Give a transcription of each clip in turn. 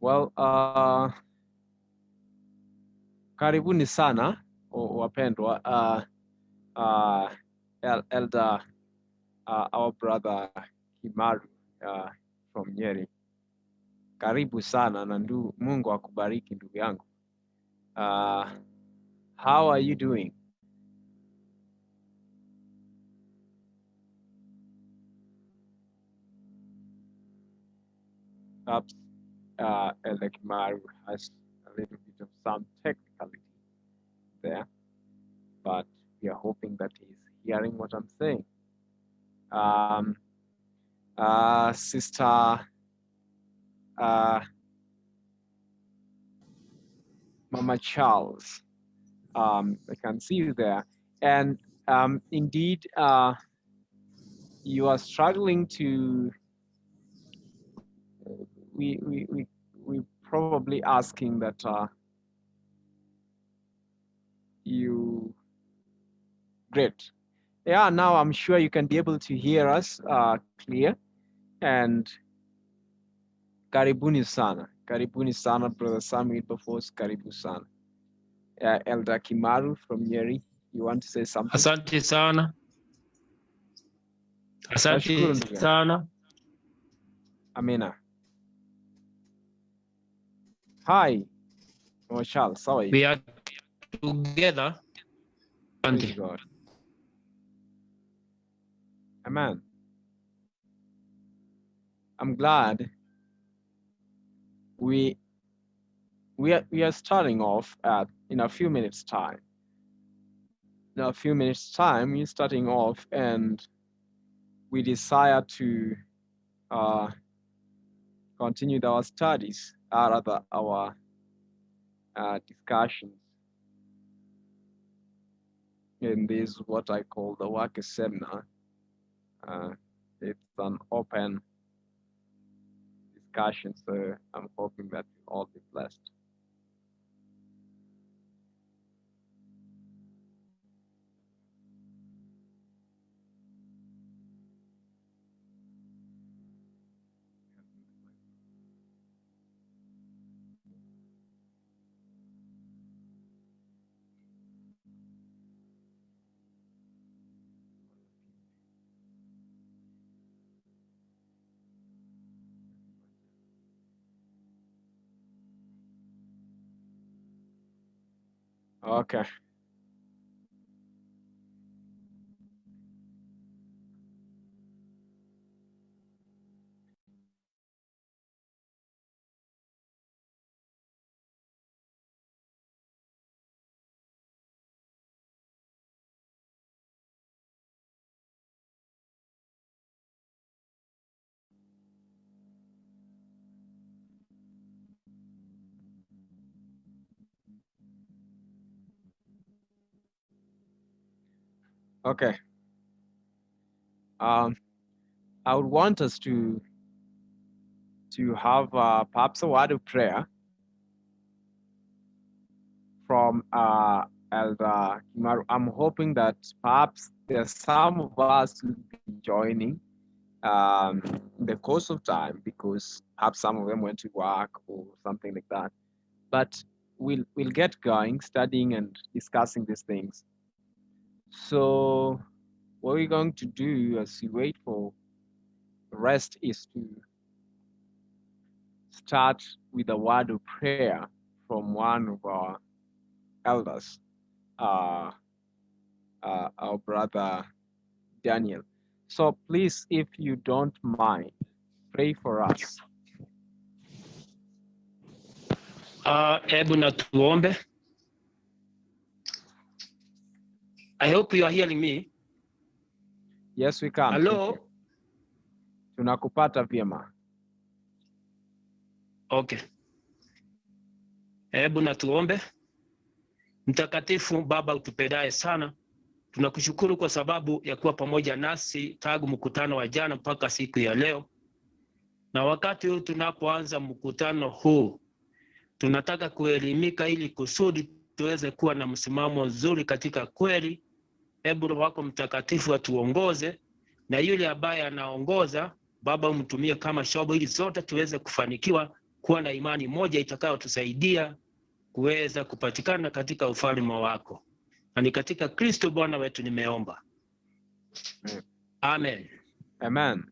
Well, uh, karibuni sana wapendwa. Uh, uh, Elder, uh, our brother Kimaru uh, from Nyeri. Karibu sana na ndu, Mungu akubariki ndugu yangu. Uh, how are you doing? Perhaps uh, Elder Kimaru has a little bit of some technicality there, but we are hoping that he's hearing what I'm saying. Um, uh, Sister uh, Mama Charles, um, I can see you there. And um, indeed, uh, you are struggling to, we, we, we, we probably asking that uh, you, great. Yeah, now I'm sure you can be able to hear us uh, clear. And karibuni sana. Karibuni sana, Brother Samuel Bafos, karibu sana. Uh, Elder Kimaru from Nyeri, you want to say something? Asante sana, asante sana. Amina. Hi, Mama Charles, how are you? We are together. Praise God. Amen. I'm glad we we are we are starting off at in a few minutes time. In a few minutes time, we're starting off, and we desire to uh, continue our studies, or rather our uh, discussions in this what I call the work seminar. Uh, it's an open discussion, so I'm hoping that you all be blessed. Okay. Okay. Um, I would want us to to have uh, perhaps a word of prayer from uh, Elder Kimaru. I'm hoping that perhaps there's some of us joining um, in the course of time because perhaps some of them went to work or something like that. But we'll we'll get going, studying and discussing these things. So what we're going to do as we wait for rest is to start with a word of prayer from one of our elders, uh, uh, our brother Daniel. So please, if you don't mind, pray for us. Uh. I hope you are hearing me. Yes, we can. Hello? Tunakupata vyema. Okay. Hebu na tuombe. Mtakatifu Baba utupendaye sana, tunakushukuru kwa sababu ya kuwa pamoja nasi tangu mkutano wa jana mpaka siku ya leo, na wakati huu tunapoanza mkutano huu, tunataka kuelimika ili kusudi tuweze kuwa na msimamo mzuri katika kweli. Hebu Roho wako Mtakatifu atuongoze, na yule ambaye anaongoza Baba umtumie kama shobo, ili zote tuweze kufanikiwa kuwa na imani moja itakayotusaidia kuweza kupatikana katika ufalme wako, na ni katika Kristo Bwana wetu nimeomba, amen. Amen.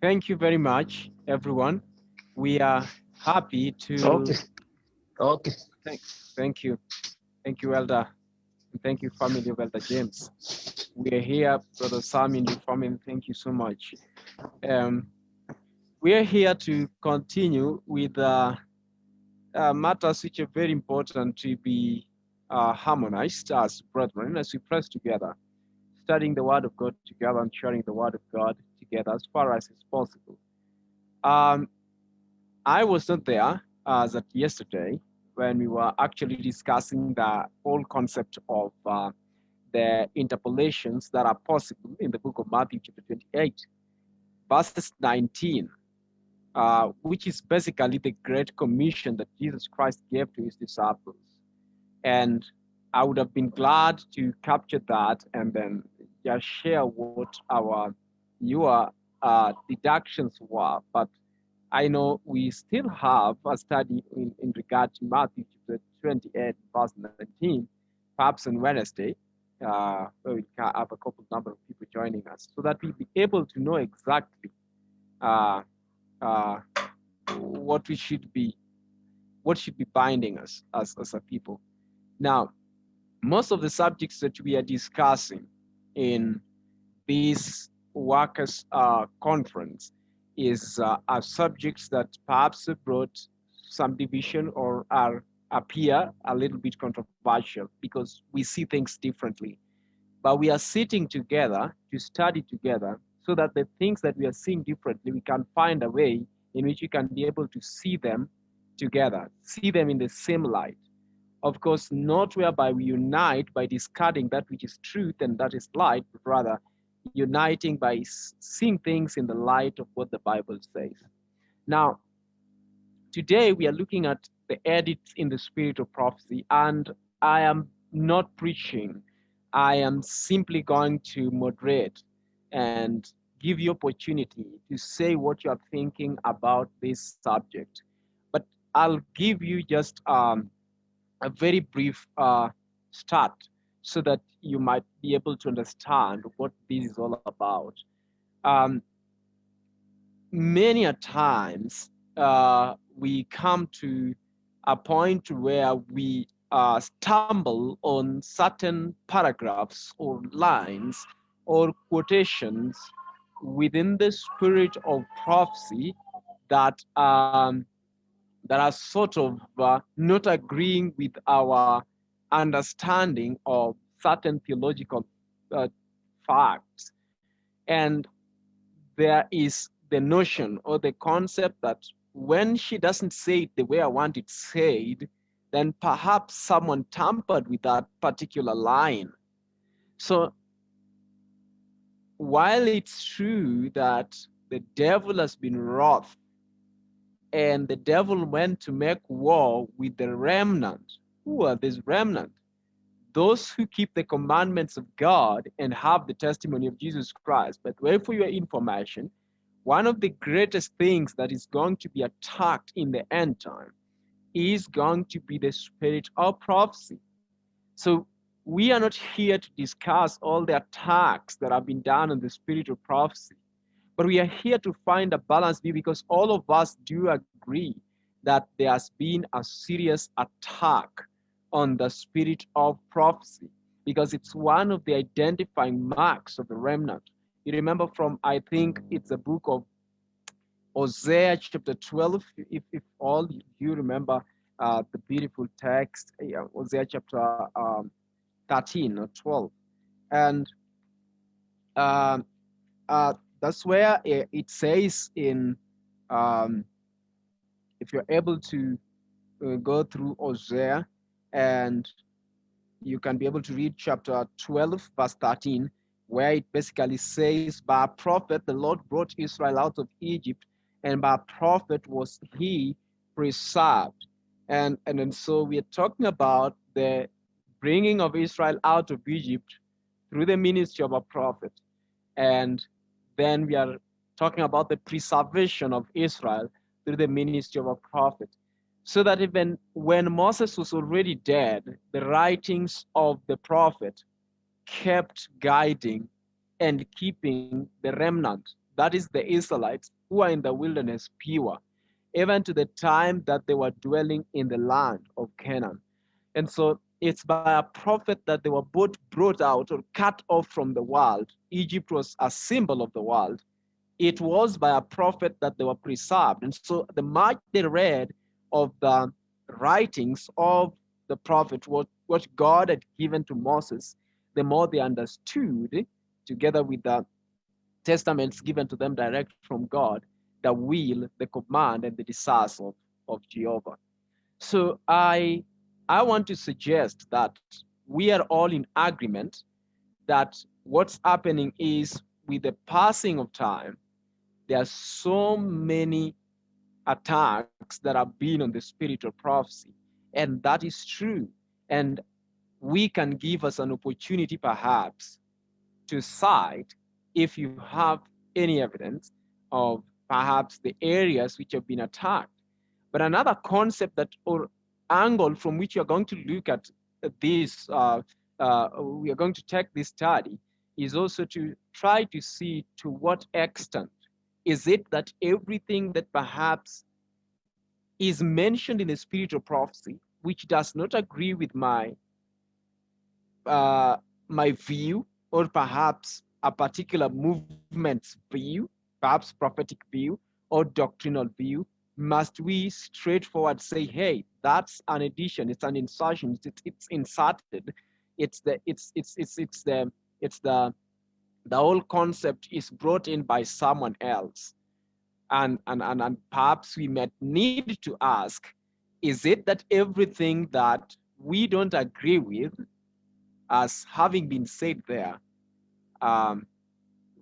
Thank you very much, everyone. We are happy to Okay. Okay. thank you. Thank you, Elder. Thank you, family of Elder James. We are here, Brother Sam and your family. Thank you so much. Um, we are here to continue with uh, uh, matters which are very important to be uh, harmonized as brethren as we press together, studying the Word of God together and sharing the Word of God together as far as is possible. Um, I was not there as at yesterday when we were actually discussing the whole concept of uh, the interpolations that are possible in the book of Matthew, chapter 28, verses 19, uh, which is basically the great commission that Jesus Christ gave to his disciples. And I would have been glad to capture that and then just share what our your uh, deductions were. But I know we still have a study in, in regard to Matthew chapter 28, verse 19, perhaps on Wednesday, uh, where we have a couple number of people joining us, so that we'll be able to know exactly uh, uh, what we should be, what should be binding us as, as a people. Now, most of the subjects that we are discussing in this workers uh, conference is uh, are subjects that perhaps brought some division or are appear a little bit controversial because we see things differently. But we are sitting together to study together so that the things that we are seeing differently, we can find a way in which we can be able to see them together, see them in the same light. Of course, not whereby we unite by discarding that which is truth and that is light, but rather uniting by seeing things in the light of what the Bible says. Now, today we are looking at the edits in the spirit of prophecy, and I am not preaching. I am simply going to moderate and give you opportunity to say what you are thinking about this subject. But I'll give you just um, a very brief uh, start so that you might be able to understand what this is all about. Um, many a times uh, we come to a point where we uh, stumble on certain paragraphs or lines or quotations within the spirit of prophecy that um, that are sort of uh, not agreeing with our understanding of certain theological uh, facts. And there is the notion or the concept that when she doesn't say it the way I want it said, then perhaps someone tampered with that particular line. So while it's true that the devil has been wroth and the devil went to make war with the remnant. Who are this remnant? Those who keep the commandments of God and have the testimony of Jesus Christ. But wait for your information, one of the greatest things that is going to be attacked in the end time is going to be the spirit of prophecy. So we are not here to discuss all the attacks that have been done on the spirit of prophecy. But we are here to find a balanced view because all of us do agree that there has been a serious attack on the spirit of prophecy because it's one of the identifying marks of the remnant. You remember from, I think it's a book of Hosea chapter 12, if, if all you remember uh, the beautiful text, yeah, Hosea chapter um, 13 or 12. And um, uh, that's where it, it says in, um, if you're able to uh, go through Hosea and you can be able to read chapter 12, verse 13, where it basically says, By a prophet, the Lord brought Israel out of Egypt, and by a prophet was he preserved. And, and, and so we are talking about the bringing of Israel out of Egypt through the ministry of a prophet. And then we are talking about the preservation of Israel through the ministry of a prophet. So that even when Moses was already dead, the writings of the prophet kept guiding and keeping the remnant, that is the Israelites who are in the wilderness, pure, even to the time that they were dwelling in the land of Canaan. And so it's by a prophet that they were both brought out or cut off from the world. Egypt was a symbol of the world. It was by a prophet that they were preserved. And so the much they read of the writings of the prophet, what, what God had given to Moses, the more they understood, together with the testaments given to them direct from God, the will, the command, and the desires of, of Jehovah. So I I want to suggest that we are all in agreement that what's happening is with the passing of time, there are so many attacks that have been on the spirit of prophecy. And that is true. And we can give us an opportunity perhaps to cite if you have any evidence of perhaps the areas which have been attacked. But another concept that or angle from which you're going to look at this, uh, uh, we are going to take this study is also to try to see to what extent is it that everything that perhaps is mentioned in the spirit of prophecy, which does not agree with my uh, my view, or perhaps a particular movement's view, perhaps prophetic view or doctrinal view, must we straightforward say, hey, that's an addition, it's an insertion, it's, it's inserted, it's the it's it's it's it's the it's the the whole concept is brought in by someone else. And, and, and, and perhaps we might need to ask, is it that everything that we don't agree with as having been said there, um,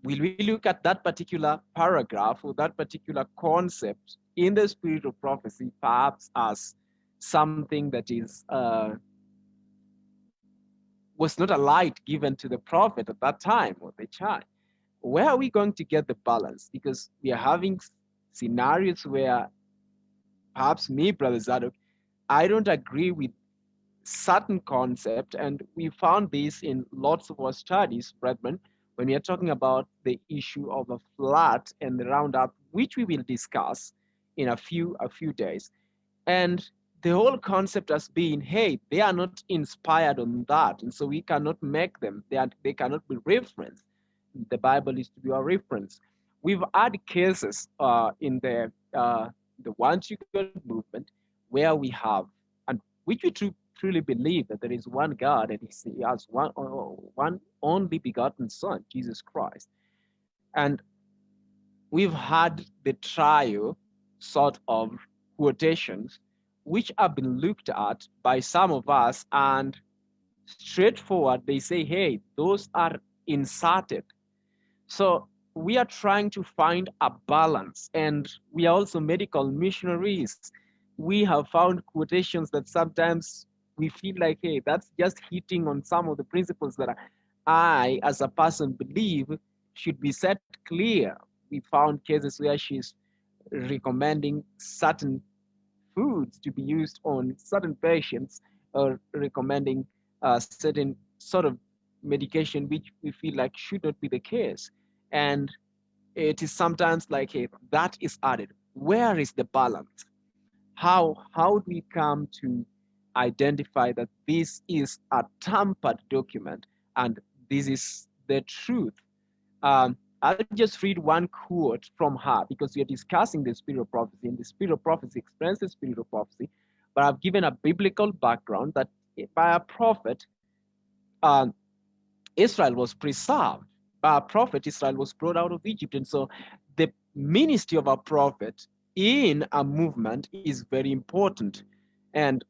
will we look at that particular paragraph or that particular concept in the spirit of prophecy, perhaps as something that is uh, was not a light given to the prophet at that time or the child. Where are we going to get the balance? Because we are having scenarios where perhaps me, Brother Zadok, I don't agree with certain concept, and we found this in lots of our studies, brethren, when we are talking about the issue of a flat and the roundup, which we will discuss in a few a few days. And the whole concept has been, hey, they are not inspired on that, and so we cannot make them. They are, they cannot be referenced. The Bible is to be our reference. We've had cases uh, in the uh, the one God movement where we have, and which we tr- truly believe that there is one God and He has one one only begotten Son, Jesus Christ, and we've had the trial sort of quotations which have been looked at by some of us and straightforward they say hey those are inserted. So we are trying to find a balance. And we are also medical missionaries. We have found quotations that sometimes we feel like hey that's just hitting on some of the principles that i as a person believe should be set clear. We found cases where she's recommending certain foods to be used on certain patients or recommending uh, certain sort of medication which we feel like should not be the case. And it is sometimes like hey that is added. Where is the balance? How how do we come to identify that this is a tampered document and this is the truth? Um, I'll just read one quote from her because we are discussing the spirit of prophecy, and the spirit of prophecy explains the spirit of prophecy. But I've given a biblical background that by a prophet, uh, Israel was preserved. By a prophet, Israel was brought out of Egypt. And so the ministry of a prophet in a movement is very important. And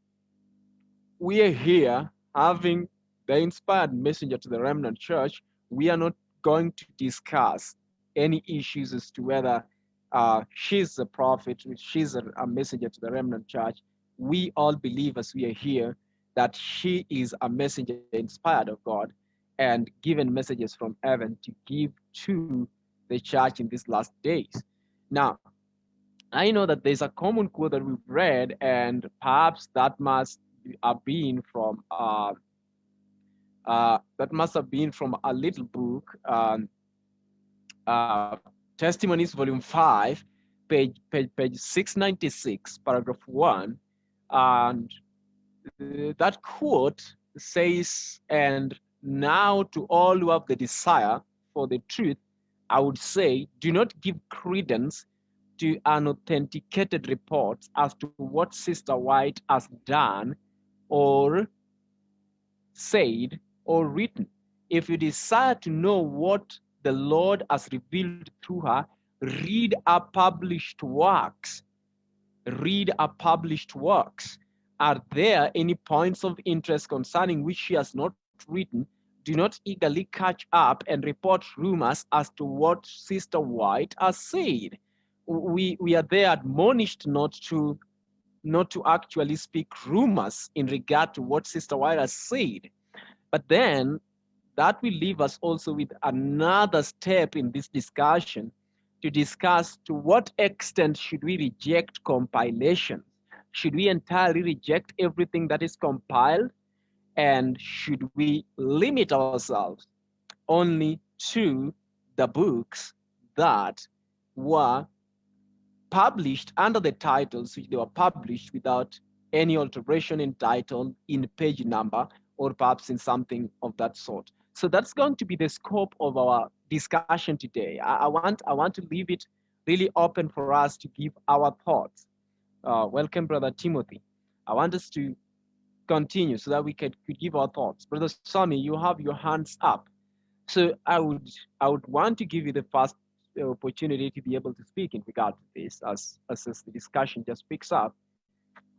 we are here having the inspired messenger to the remnant church. We are not going to discuss any issues as to whether uh, she's a prophet, she's a, a messenger to the remnant church. We all believe as we are here that she is a messenger inspired of God and given messages from heaven to give to the church in these last days. Now, I know that there's a common quote that we've read, and perhaps that must have been from uh, uh, that must have been from a little book, um, uh, Testimonies, Volume Five, page page page 696, paragraph one, and that quote says, "And now to all who have the desire for the truth, I would say, do not give credence to unauthenticated reports as to what Sister White has done or said or written. If you desire to know what the Lord has revealed through her, read her published works. Read her published works. Are there any points of interest concerning which she has not written? Do not eagerly catch up and report rumors as to what Sister White has said we we are there admonished not to not to actually speak rumors in regard to what Sister White has said. But then that will leave us also with another step in this discussion to discuss to what extent should we reject compilation? Should we entirely reject everything that is compiled? And should we limit ourselves only to the books that were published under the titles which they were published without any alteration in title, in page number, or perhaps in something of that sort. So that's going to be the scope of our discussion today. I, I want I want to leave it really open for us to give our thoughts. Uh, welcome, Brother Timothy. I want us to continue so that we could, could give our thoughts. Brother Sami, you have your hands up. So I would I would want to give you the first opportunity to be able to speak in regard to this as, as, as the discussion just picks up.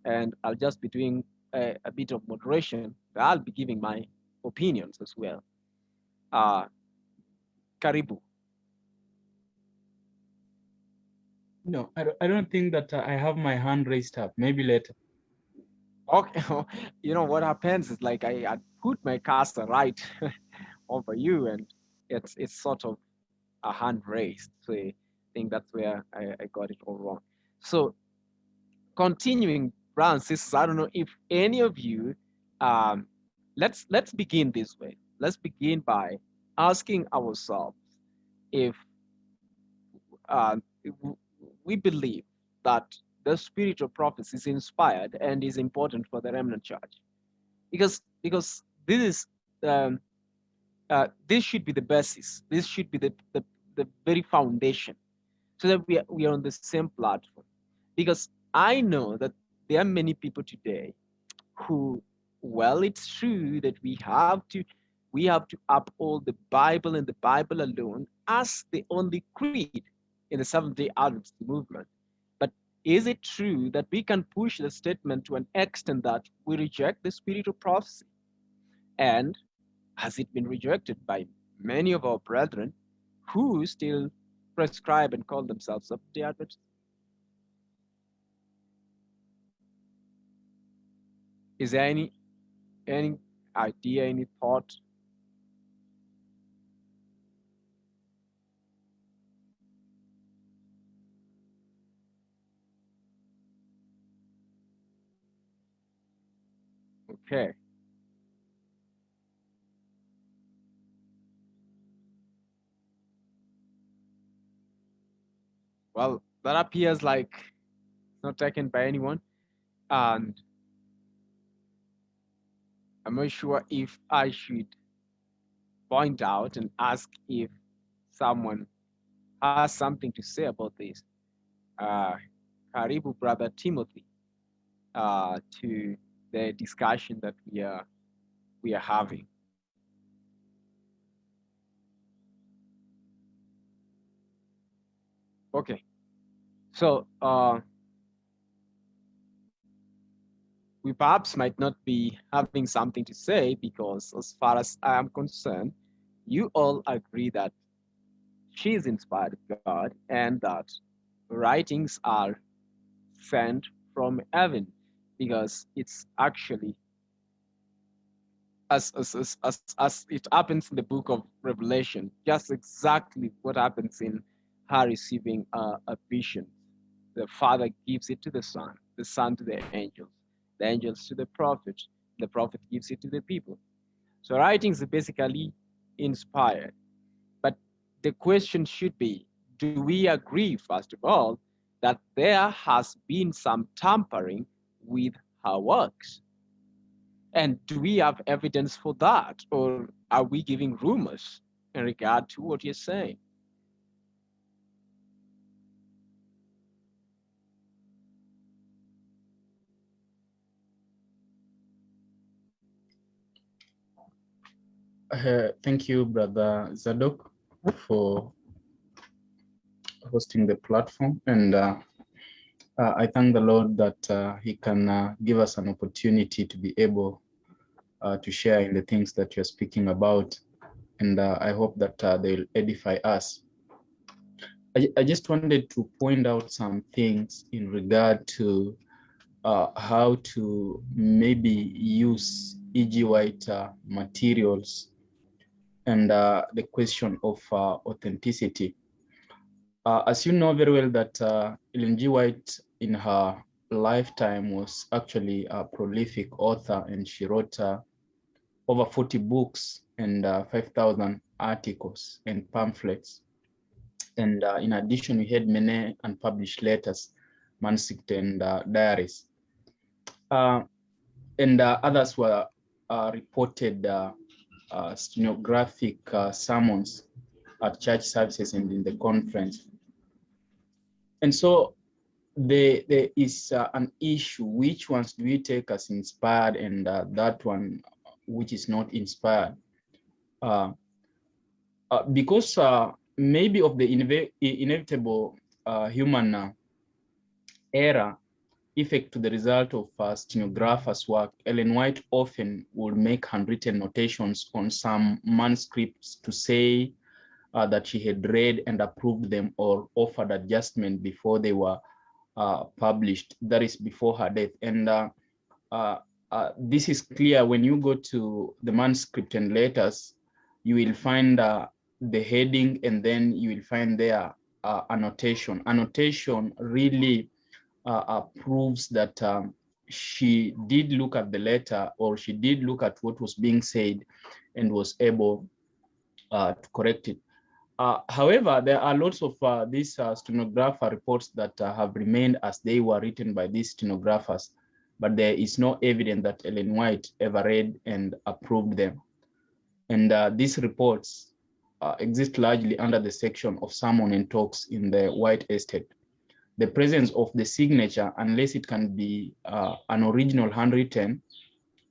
And I'll just be doing a, a bit of moderation. I'll be giving my opinions as well. Uh, Karibu. No, I don't, I don't think that uh, I have my hand raised up. Maybe later. Okay, you know what happens is like I, I put my cursor right over you, and it's it's sort of a hand raised. So I think that's where I, I got it all wrong. So continuing, brothers sisters, I don't know if any of you, um, let's let's begin this way. Let's begin by asking ourselves if uh, we believe that the spirit of prophecy is inspired and is important for the remnant church, because because this is um, uh, this should be the basis. This should be the, the, the very foundation so that we are, we are on the same platform. Because I know that there are many people today who, well, it's true that we have to we have to uphold the Bible and the Bible alone as the only creed in the Seventh-day Adventist movement. But is it true that we can push the statement to an extent that we reject the spirit of prophecy? And has it been rejected by many of our brethren who still prescribe and call themselves the Adventists? Is there any any idea, any thought? Okay. well, that appears like not taken by anyone. And I'm not sure if I should point out and ask if someone has something to say about this. Uh, brother Timothy, uh, to the discussion that we are we are having. Okay. So uh, we perhaps might not be having something to say because as far as I am concerned, you all agree that she is inspired God and that writings are sent from heaven because it's actually as, as, as, as, it happens in the book of Revelation, just exactly what happens in her receiving a, a vision. The Father gives it to the Son, the Son to the angels, the angels to the prophet, the prophet gives it to the people. So writings are basically inspired. But the question should be, do we agree, first of all, that there has been some tampering with her works? And do we have evidence for that? Or are we giving rumors in regard to what you're saying? Uh, thank you, Brother Zadok, for hosting the platform. And uh, uh, I thank the Lord that uh, He can uh, give us an opportunity to be able uh, to share in the things that you're speaking about. And I hope that they'll edify us. I, I, just wanted to point out some things in regard to how to maybe use E.G. White materials and uh, the question of uh, authenticity. Uh, as you know very well that uh, Ellen G. White in her lifetime was actually a prolific author and she wrote uh, over 40 books and uh, 5,000 articles and pamphlets. And in addition, we had many unpublished letters, manuscripts and diaries. and others were reported uh, stenographic uh, sermons at church services and in the conference. And so there, there is uh, an issue, which ones do we take as inspired and uh, that one which is not inspired? Uh, uh, because maybe of the inevitable human error, effect to the result of a stenographer's work, Ellen White often would make handwritten notations on some manuscripts to say uh, that she had read and approved them or offered adjustment before they were uh, published, that is before her death. And uh, uh, uh this is clear when you go to the manuscript and letters, you will find uh, the heading and then you will find there annotation. Annotation really uh, uh, proves that um, she did look at the letter or she did look at what was being said and was able uh, to correct it. Uh, however, there are lots of uh, these uh, stenographer reports that have remained as they were written by these stenographers, but there is no evidence that Ellen White ever read and approved them. And these reports exist largely under the section of sermon and talks in the White Estate the presence of the signature, unless it can be uh, an original handwritten,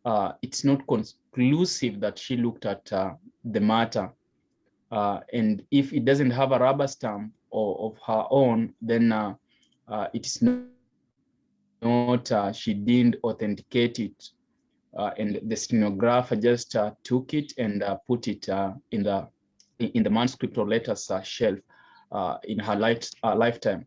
uh, it's not conclusive that she looked at uh, the matter. Uh, and if it doesn't have a rubber stamp or of her own, then uh, uh, it's not, not she didn't authenticate it. and the stenographer just took it and put it in the in the manuscript or letters shelf in her life, lifetime.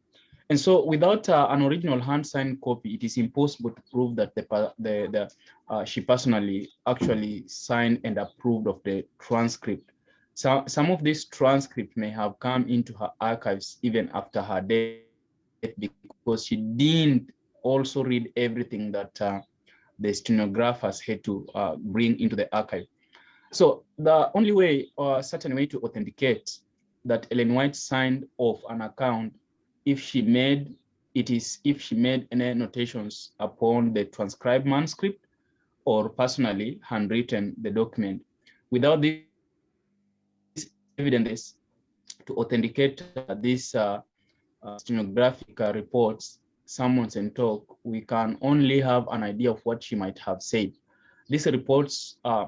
And so without uh, an original hand signed copy, it is impossible to prove that the, the, the uh, she personally actually signed and approved of the transcript. So, some of this transcript may have come into her archives even after her death because she didn't also read everything that uh, the stenographers had to uh, bring into the archive. So the only way or a certain way to authenticate that Ellen White signed off an account if she made it is if she made any annotations upon the transcribed manuscript or personally handwritten the document. Without this evidence to authenticate these uh, uh, stenographic reports, summons and talk, we can only have an idea of what she might have said. These reports uh,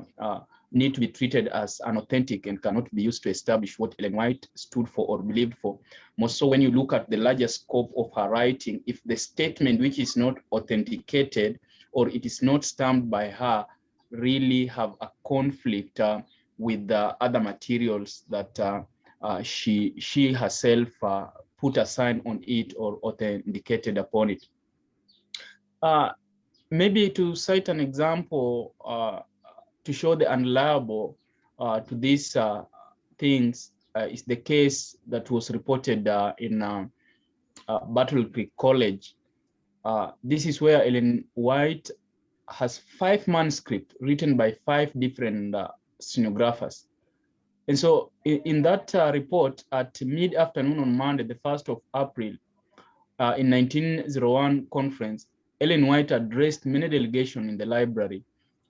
need to be treated as unauthentic and cannot be used to establish what Ellen White stood for or believed for. More so when you look at the larger scope of her writing, if the statement which is not authenticated or it is not stamped by her really have a conflict uh, with the other materials that uh, uh, she, she herself uh, put a sign on it or authenticated upon it. Uh, maybe to cite an example, uh, to show the unreliable uh, to these uh, things, uh, is the case that was reported uh, in uh, uh, Battle Creek College. Uh, this is where Ellen White has five manuscripts written by five different stenographers. And so in, in that report at mid-afternoon on Monday, the 1st of April, in 1901 conference, Ellen White addressed many delegations in the library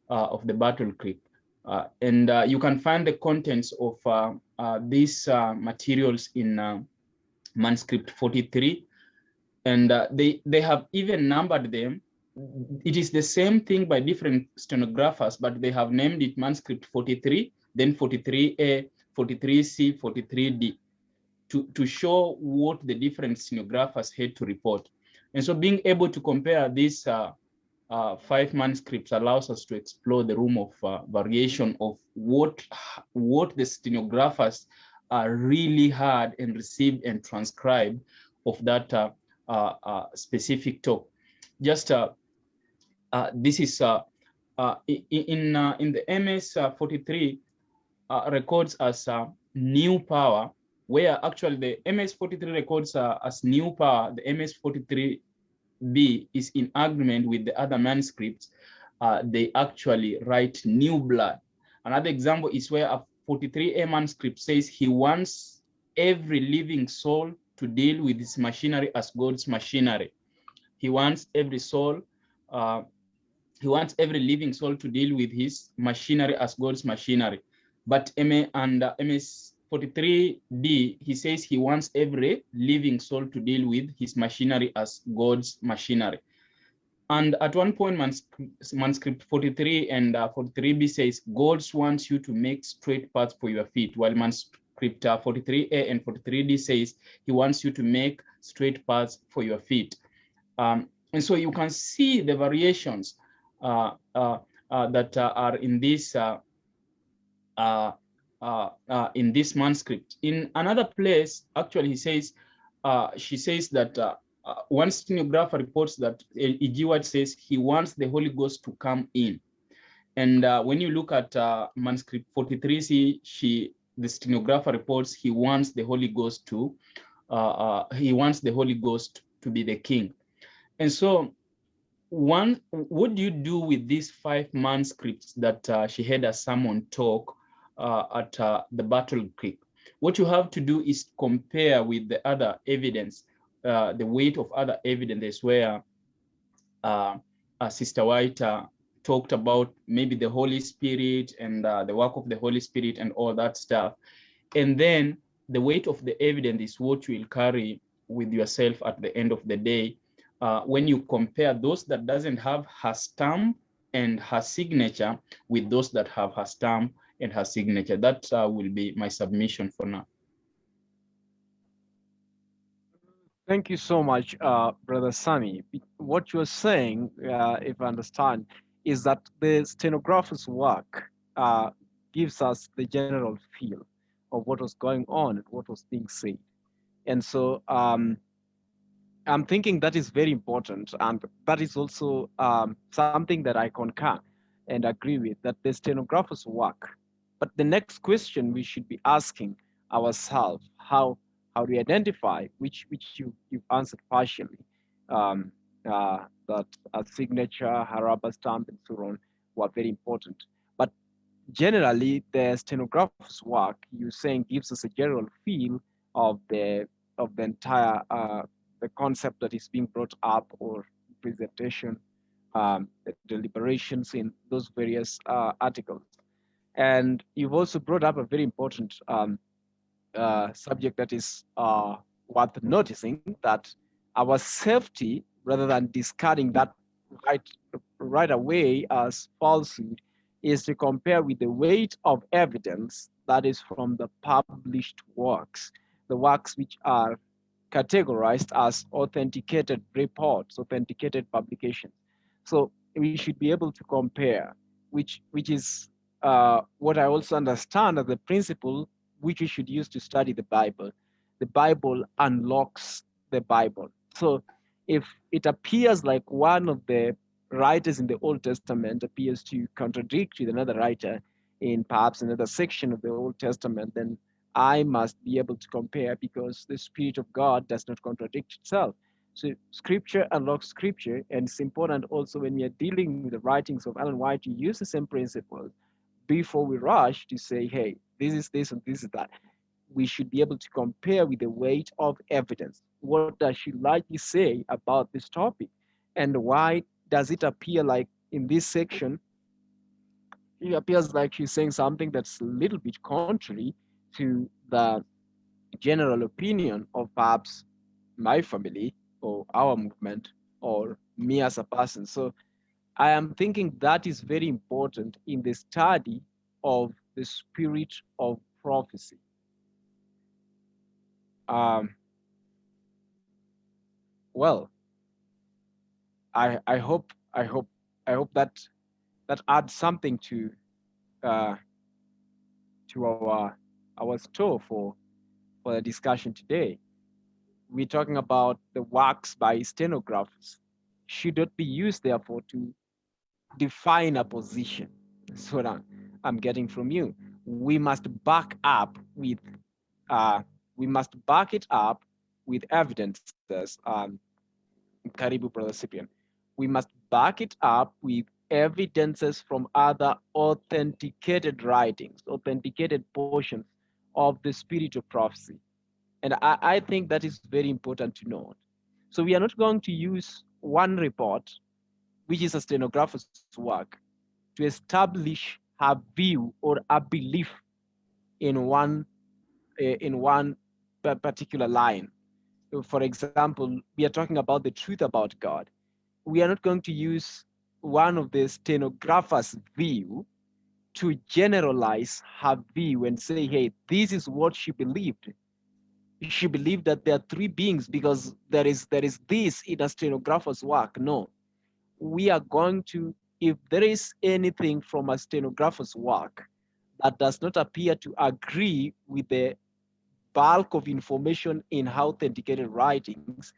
of the Battle Creek. Uh, and uh, you can find the contents of uh, these materials in manuscript 43. And they, they have even numbered them it is the same thing by different stenographers, but they have named it manuscript 43, then 43A, 43C, 43D to, to show what the different stenographers had to report. And so being able to compare these uh, uh, five manuscripts allows us to explore the room of uh, variation of what, what the stenographers are really heard and received and transcribed of that uh, uh, uh, specific talk. Just uh, this is uh, uh, in in the MS 43 records as new power, where actually the MS 43 records as new power. The MS 43B is in agreement with the other manuscripts. they actually write new blood. Another example is where a 43A manuscript says he wants every living soul to deal with his machinery as God's machinery. He wants every soul uh, he wants every living soul to deal with his machinery as God's machinery. But MA and uh, MS43D, he says he wants every living soul to deal with his machinery as God's machinery. And at one point, manuscript 43 and uh, 43b says, God wants you to make straight paths for your feet, while manuscript uh, 43a and 43d says he wants you to make straight paths for your feet. Um, and so you can see the variations uh, uh, uh, that are in this in this manuscript. In another place, actually, he says she says that one stenographer reports that E.G. White says he wants the Holy Ghost to come in. And uh, when you look at uh, manuscript 43, see, she, the stenographer reports he wants the Holy Ghost to, uh, he wants the Holy Ghost to be the king. And so one, what do you do with these five manuscripts that uh, she had a sermon talk uh, at uh, the Battle Creek? What you have to do is compare with the other evidence, uh, the weight of other evidence where uh, uh, Sister White talked about maybe the Holy Spirit and the work of the Holy Spirit and all that stuff. And then the weight of the evidence is what you will carry with yourself at the end of the day uh, when you compare those that doesn't have her stamp and her signature with those that have her stamp and her signature. That uh, will be my submission for now. Thank you so much, uh, Brother Sammy. What you're saying, uh, if I understand, is that the stenographer's work uh, gives us the general feel of what was going on and what was being said. And so um, I'm thinking that is very important. And that is also um, something that I concur and agree with that the stenographers work. But the next question we should be asking ourselves, how how do we identify, which which you, you've answered partially, um, uh, that a signature, Haraba stamp, and so on were very important. But generally, the stenographer's work, you're saying, gives us a general feel of the of the entire uh, the concept that is being brought up or presentation, um, deliberations in those various uh, articles. And you've also brought up a very important um, uh, subject that is uh, worth noticing that our safety, rather than discarding that right, right away as falsehood, is to compare with the weight of evidence that is from the published works, the works which are categorized as authenticated reports, authenticated publications. So we should be able to compare, which, which is uh, what I also understand as the principle which we should use to study the Bible. The Bible unlocks the Bible. So if it appears like one of the writers in the Old Testament appears to contradict with another writer in perhaps another section of the Old Testament, then I must be able to compare because the Spirit of God does not contradict itself. So scripture unlocks scripture, and it's important also when we are dealing with the writings of Ellen White to use the same principles before we rush to say, hey, this is this and this is that. We should be able to compare with the weight of evidence. What does she likely say about this topic? And why does it appear like in this section, it appears like she's saying something that's a little bit contrary to the general opinion of perhaps my family or our movement or me as a person. So I am thinking that is very important in the study of the spirit of prophecy. Um, well, I I hope I hope I hope that that adds something to uh, to our our store for for the discussion today. We're talking about the works by stenographers should not be used therefore to define a position. That's what I'm, I'm getting from you. We must back up with uh, we must back it up with evidences. Um, Karibu, Brother Cyprian. We must back it up with evidences from other authenticated writings, authenticated portions of the spirit of prophecy. And I, I think that is very important to note. So we are not going to use one report, which is a stenographer's work, to establish her view or a belief in one uh, in one particular line. For example, we are talking about the truth about God. We are not going to use one of the stenographer's view to generalize her view and say, hey, this is what she believed. She believed that there are three beings because there is there is this in a stenographer's work. No, we are going to, if there is anything from a stenographer's work that does not appear to agree with the bulk of information in authenticated writings,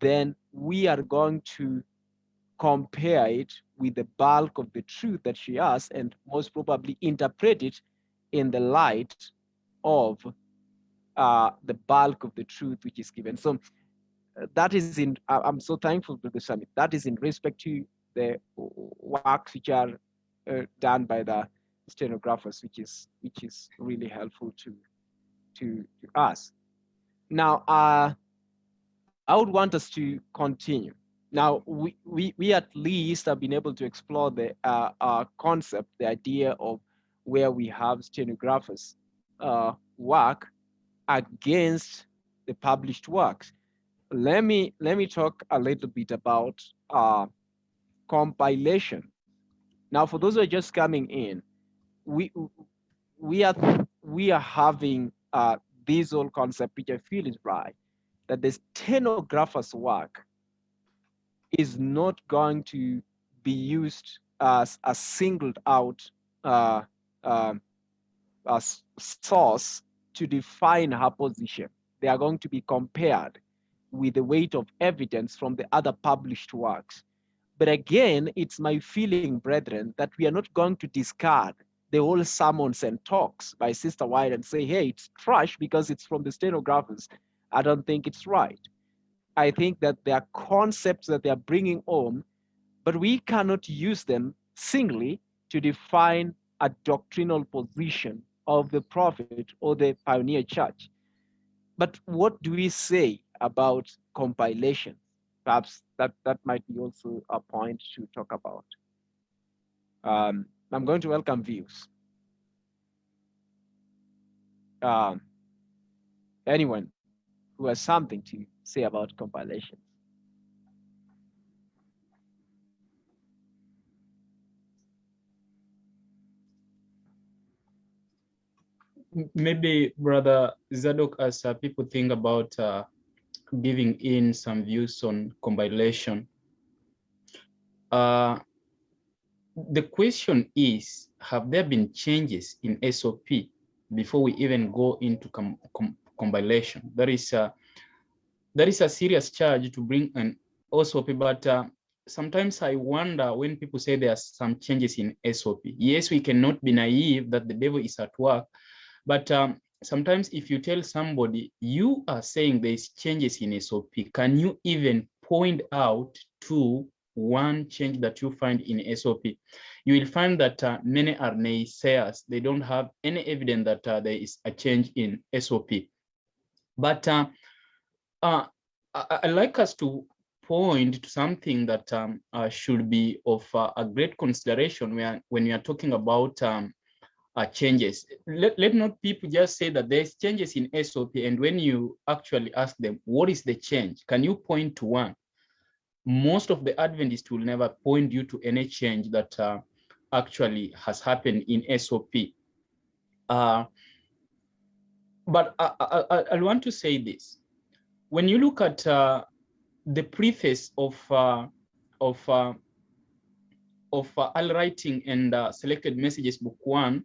then we are going to compare it with the bulk of the truth that she has and most probably interpret it in the light of uh, the bulk of the truth which is given. So that is in, I'm so thankful to the summit. That is in respect to the works which are uh, done by the stenographers, which is which is really helpful to to, to us. Now, uh, I would want us to continue. Now, we, we, we at least have been able to explore the uh, concept, the idea of where we have stenographers uh, work against the published works. Let me, let me talk a little bit about uh, compilation. Now, for those who are just coming in, we, we, are, we are having uh, this whole concept, which I feel is right, that the stenographer's work is not going to be used as a singled out uh, uh, source to define her position. They are going to be compared with the weight of evidence from the other published works. But again, it's my feeling, brethren, that we are not going to discard the whole sermons and talks by Sister White and say, hey, it's trash because it's from the stenographers. I don't think it's right. I think that there are concepts that they are bringing home, but we cannot use them singly to define a doctrinal position of the prophet or the pioneer church. But what do we say about compilation? Perhaps that, that might be also a point to talk about. Um, I'm going to welcome views. Um, anyone who has something to say about compilation. Maybe, Brother Zadok, as uh, people think about uh, giving in some views on compilation, uh, the question is, have there been changes in SOP before we even go into com com compilation? That is a, that is a serious charge to bring an SOP, but uh, sometimes I wonder when people say there are some changes in SOP. Yes, we cannot be naive that the devil is at work, but um, sometimes if you tell somebody you are saying there's changes in SOP, can you even point out to one change that you find in SOP? You will find that uh, many are naysayers. They don't have any evidence that uh, there is a change in SOP. But uh, uh, I, I like us to point to something that um, uh, should be of uh, a great consideration when, when we are talking about um, uh, changes. Let, let not people just say that there's changes in SOP and when you actually ask them, what is the change? Can you point to one? Most of the Adventists will never point you to any change that uh, actually has happened in SOP. Uh, but I, I, I, want to say this. When you look at uh, the preface of uh, of uh, of uh, early writing and uh, selected messages book one,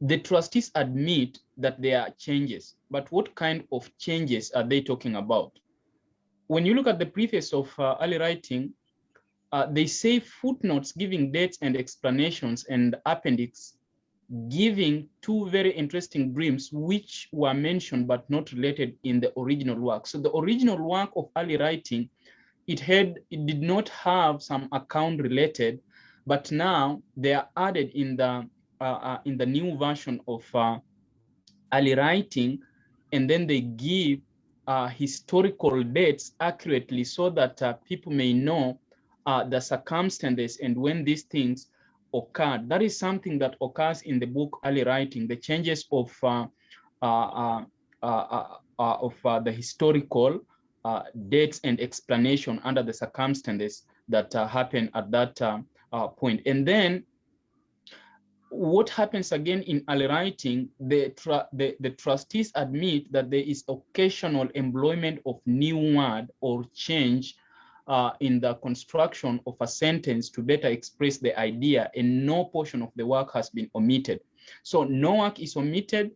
the trustees admit that there are changes, but what kind of changes are they talking about? When you look at the preface of uh, early writing, uh, they say footnotes giving dates and explanations and appendix giving two very interesting dreams which were mentioned but not related in the original work. So the original work of early writing, it had it did not have some account related, but now they are added in the in the new version of uh, early writing, and then they give uh, historical dates accurately so that uh, people may know uh, the circumstances and when these things occurred. That is something that occurs in the book early writing, the changes of uh, uh, uh, of the historical dates and explanation under the circumstances that happen at that point. And then what happens again in early writing, the, the, the, trustees admit that there is occasional employment of new word or change uh, in the construction of a sentence to better express the idea and no portion of the work has been omitted. So no work is omitted,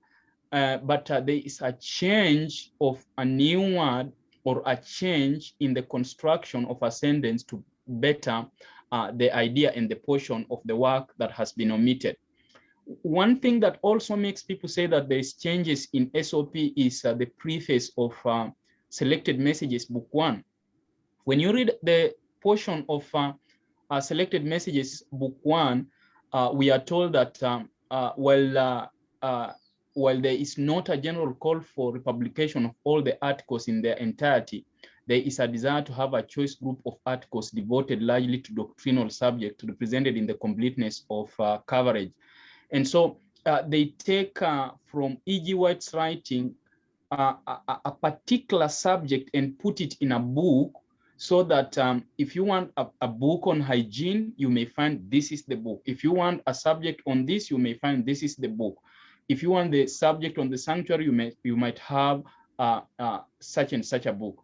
uh, but uh, there is a change of a new word or a change in the construction of a sentence to better uh, the idea and the portion of the work that has been omitted. One thing that also makes people say that there's changes in SOP is uh, the preface of uh, selected messages book one when you read the portion of uh, uh, selected messages, book one, uh, we are told that um, while, uh, while there is not a general call for republication of all the articles in their entirety, there is a desire to have a choice group of articles devoted largely to doctrinal subjects represented in the completeness of coverage. And so they take from E.G. White's writing a, a particular subject and put it in a book so that um, if you want a, a, book on hygiene, you may find this is the book. If you want a subject on this, you may find this is the book. If you want the subject on the sanctuary, you may you might have uh, uh, such and such a book.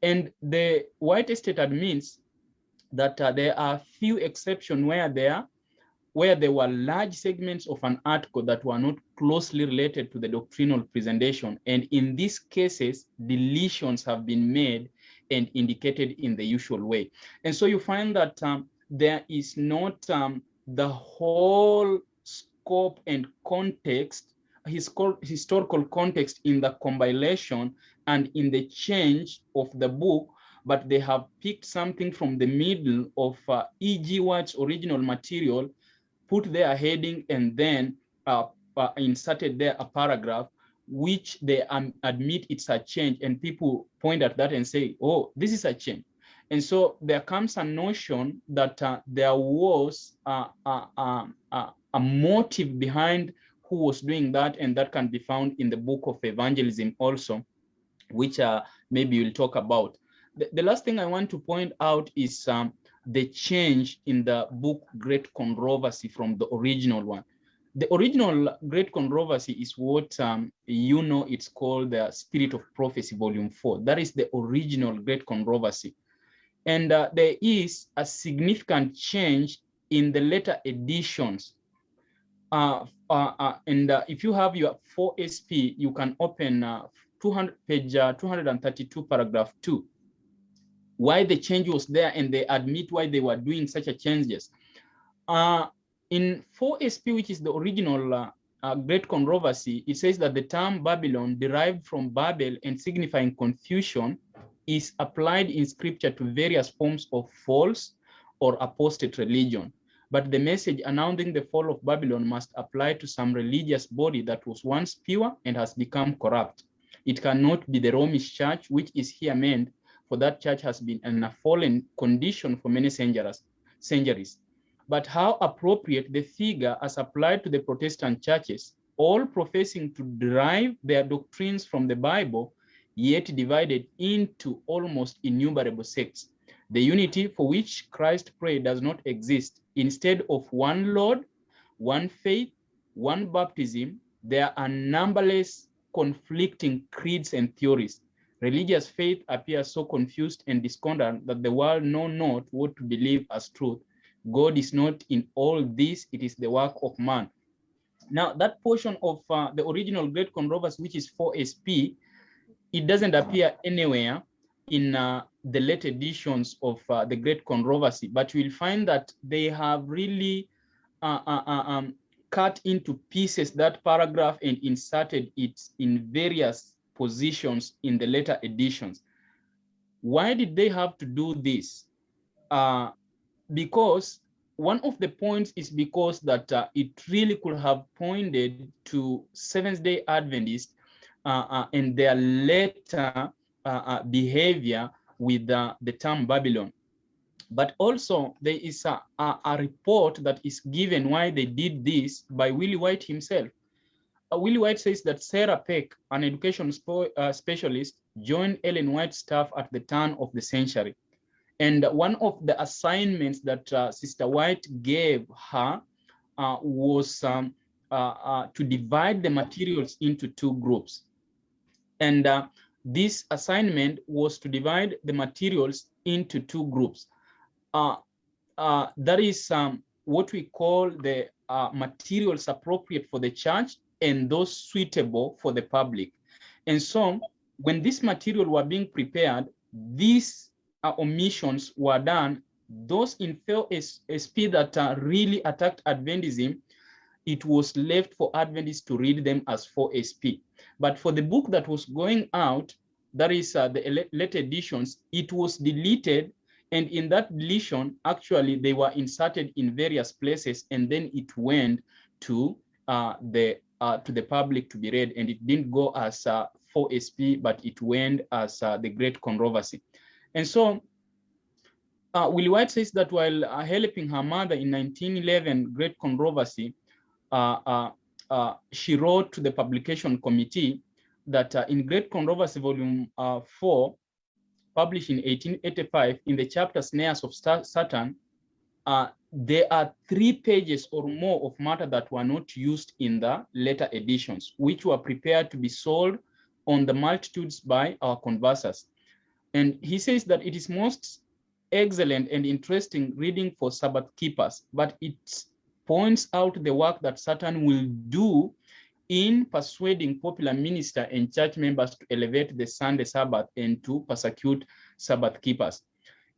And the White Estate admits that uh, there are few exceptions where there where there were large segments of an article that were not closely related to the doctrinal presentation. And in these cases, deletions have been made and indicated in the usual way. And so you find that um, there is not um, the whole scope and context, his historical context in the compilation and in the change of the book, but they have picked something from the middle of uh, E.G. White's original material, put their heading, and then uh, uh, inserted there a paragraph which they um, admit it's a change and people point at that and say, oh, this is a change. And so there comes a notion that uh, there was a, a, a, a, motive behind who was doing that, and that can be found in the book of evangelism also, which uh, maybe we'll talk about. The, the, last thing I want to point out is um, the change in the book Great Controversy from the original one. The original great controversy is what um, you know it's called the spirit of prophecy volume four. That is the original great controversy. And uh, there is a significant change in the later editions. Uh, uh, uh and uh, if you have your 4sp you can open uh, 200 page 232 paragraph 2 why the change was there and they admit why they were doing such a changes in 4SP, which is the original uh, uh, great controversy, it says that the term Babylon derived from Babel and signifying confusion is applied in scripture to various forms of false or apostate religion. But the message announcing the fall of Babylon must apply to some religious body that was once pure and has become corrupt. It cannot be the Romish church, which is here meant, for that church has been in a fallen condition for many centuries. centuries. But how appropriate the figure as applied to the Protestant churches, all professing to derive their doctrines from the Bible, yet divided into almost innumerable sects. The unity for which Christ prayed does not exist. Instead of one Lord, one faith, one baptism, there are numberless conflicting creeds and theories. Religious faith appears so confused and discordant that the world know not what to believe as truth. God is not in all this, it is the work of man. Now, that portion of uh, the original Great Controversy, which is 4SP, it doesn't appear anywhere in uh, the late editions of uh, the Great Controversy, but you'll find that they have really uh, uh, uh, um, cut into pieces that paragraph and inserted it in various positions in the later editions. Why did they have to do this? Uh, because one of the points is because that uh, it really could have pointed to Seventh Day Adventists uh, uh, and their later uh, uh, behavior with the term Babylon. But also there is a, a, a, report that is given why they did this by Willie White himself. Uh, Willie White says that Sarah Peck, an education specialist, joined Ellen White's staff at the turn of the century. And one of the assignments that uh, Sister White gave her uh, was um, uh, uh to divide the materials into two groups. And uh, this assignment was to divide the materials into two groups. Uh, that is um, what we call the materials appropriate for the church and those suitable for the public. And so when this material were being prepared, these uh, omissions were done, those in 4SP that uh, really attacked Adventism, it was left for Adventists to read them as 4SP. But for the book that was going out, that is uh, the late editions, it was deleted. And in that deletion, actually, they were inserted in various places, and then it went to uh, the uh, to the public to be read, and it didn't go as uh, 4SP, but it went as uh, the Great Controversy. And so uh, Willie White says that while uh, helping her mother in 1911 Great Controversy, uh, uh, she wrote to the publication committee that in Great Controversy Volume 4, published in 1885, in the chapter Snares of Satan, there are three pages or more of matter that were not used in the later editions, which were prepared to be sold on the multitudes by our canvassers. And he says that it is most excellent and interesting reading for Sabbath keepers, but it points out the work that Satan will do in persuading popular minister and church members to elevate the Sunday Sabbath and to persecute Sabbath keepers.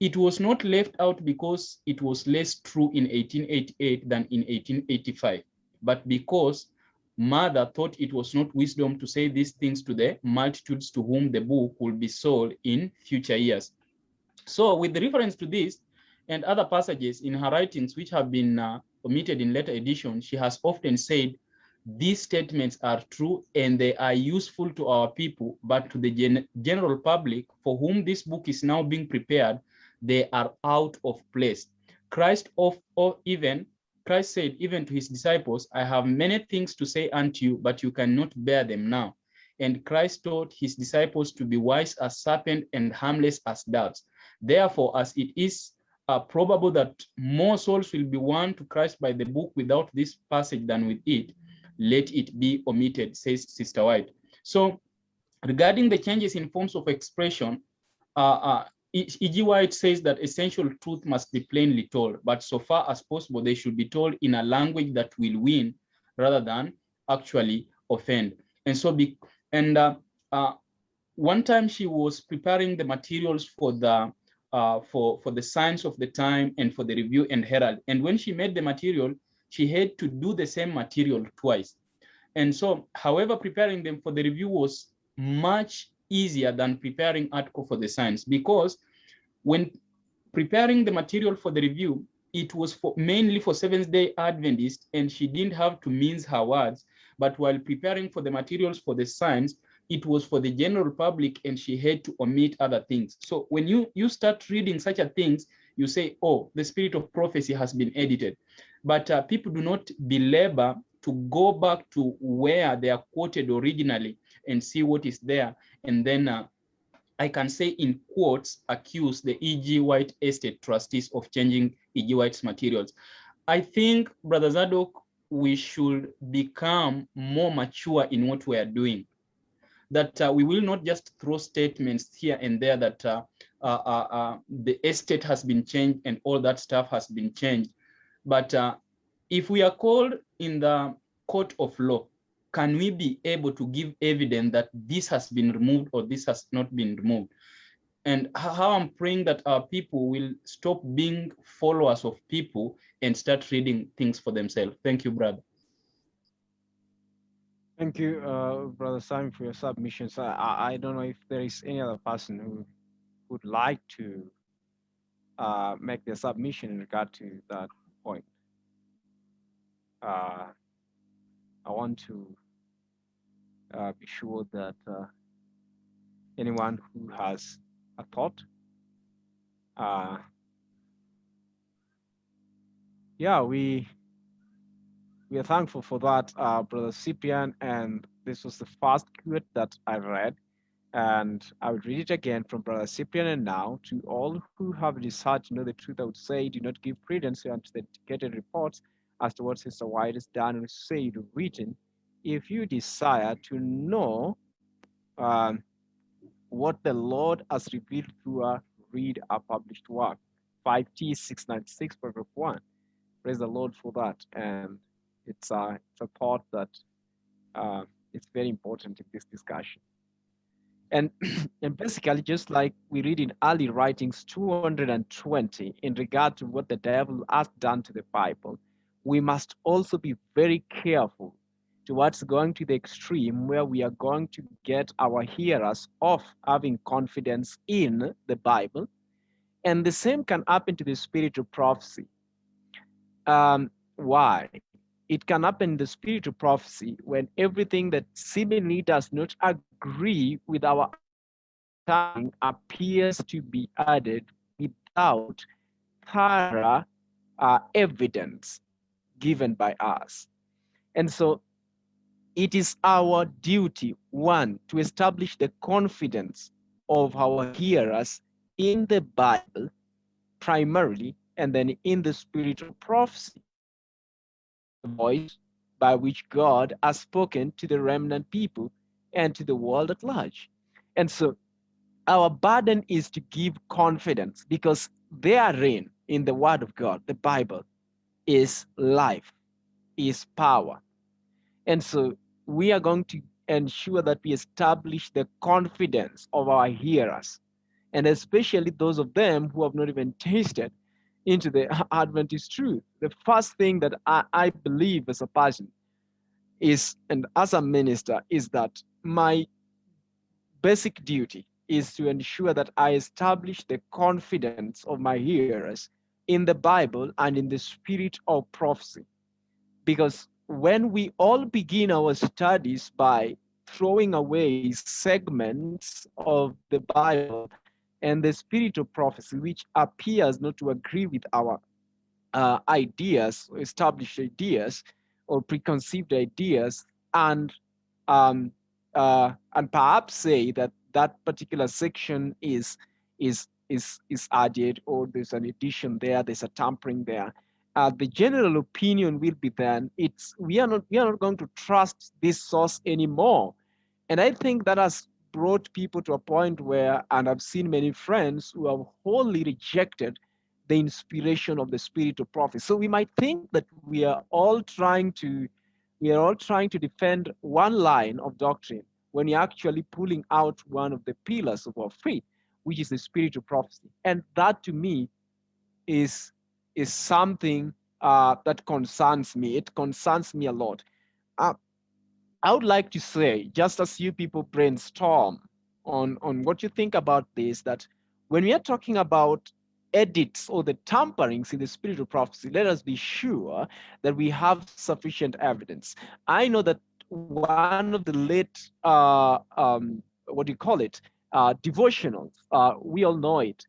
It was not left out because it was less true in 1888 than in 1885, but because mother thought it was not wisdom to say these things to the multitudes to whom the book will be sold in future years. So with reference to this and other passages in her writings which have been uh, omitted in later editions, she has often said, these statements are true and they are useful to our people, but to the gen general public for whom this book is now being prepared, they are out of place. Christ of, or even Christ said even to his disciples, I have many things to say unto you, but you cannot bear them now. And Christ taught his disciples to be wise as serpent and harmless as doves. Therefore, as it is uh, probable that more souls will be won to Christ by the book without this passage than with it, let it be omitted, says Sister White. So regarding the changes in forms of expression, uh, uh, E.G. White says that essential truth must be plainly told, but so far as possible, they should be told in a language that will win rather than actually offend. And so, be, and uh, uh, one time she was preparing the materials for the uh, for for the Signs of the Time and for the Review and Herald. And when she made the material, she had to do the same material twice. And so, however, preparing them for the review was much easier than preparing article for the Signs because when preparing the material for the review, it was for mainly for Seventh Day Adventists, and she didn't have to mince her words. But while preparing for the materials for the Signs, it was for the general public, and she had to omit other things. So when you you start reading such a things, you say, "Oh, the spirit of prophecy has been edited," but uh, people do not belabor to go back to where they are quoted originally and see what is there, and then uh, I can say in quotes, accuse the E.G. White estate trustees of changing E.G. White's materials. I think, Brother Zadok, we should become more mature in what we are doing. That uh, we will not just throw statements here and there that uh, uh, uh, uh the estate has been changed and all that stuff has been changed. But uh, if we are called in the court of law can we be able to give evidence that this has been removed or this has not been removed? And how I'm praying that our people will stop being followers of people and start reading things for themselves. Thank you, brother. Thank you, uh, Brother Simon, for your submissions. I, I don't know if there is any other person who would like to uh, make their submission in regard to that point. Uh, I want to uh, be sure that uh, anyone who has a thought, uh, yeah, we we are thankful for that, uh, Brother Cyprian, and this was the first quote that I read, and I would read it again from Brother Cyprian. And now, to all who have decided to know the truth, I would say, do not give credence to the dedicated reports as to what Sister White has done or said written if you desire to know um, what the Lord has revealed through a read a published work, 5T 696, paragraph 1. Praise the Lord for that. And it's a, it's a thought that uh, it's very important in this discussion. And, and basically, just like we read in early writings 220 in regard to what the devil has done to the Bible, we must also be very careful towards going to the extreme where we are going to get our hearers off having confidence in the Bible. And the same can happen to the spirit of prophecy. Um, why? It can happen in the spirit of prophecy when everything that seemingly does not agree with our time appears to be added without thorough uh, evidence given by us. And so it is our duty, one, to establish the confidence of our hearers in the Bible primarily, and then in the spirit of prophecy, the voice by which God has spoken to the remnant people and to the world at large. And so our burden is to give confidence because therein, in the word of God, the Bible, is life, is power. And so we are going to ensure that we establish the confidence of our hearers, and especially those of them who have not even tasted into the Adventist truth. The first thing that I, I believe as a person is, and as a minister, is that my basic duty is to ensure that I establish the confidence of my hearers in the Bible and in the spirit of prophecy. Because when we all begin our studies by throwing away segments of the Bible and the spirit of prophecy, which appears not to agree with our uh, ideas, established ideas, or preconceived ideas, and um, uh, and perhaps say that that particular section is is is is added, or there's an addition there, there's a tampering there uh, the general opinion will be then it's we are not we are not going to trust this source anymore. And i think that has brought people to a point where and i've seen many friends who have wholly rejected the inspiration of the spirit of prophet so we might think that we are all trying to we are all trying to defend one line of doctrine when you're actually pulling out one of the pillars of our faith which is the spirit of prophecy. And that to me is is something uh, that concerns me. It concerns me a lot. Uh, I would like to say, just as you people brainstorm on, on what you think about this, that when we are talking about edits or the tamperings in the spirit of prophecy, let us be sure that we have sufficient evidence. I know that one of the late, uh, um, what do you call it, uh, uh, we all know it.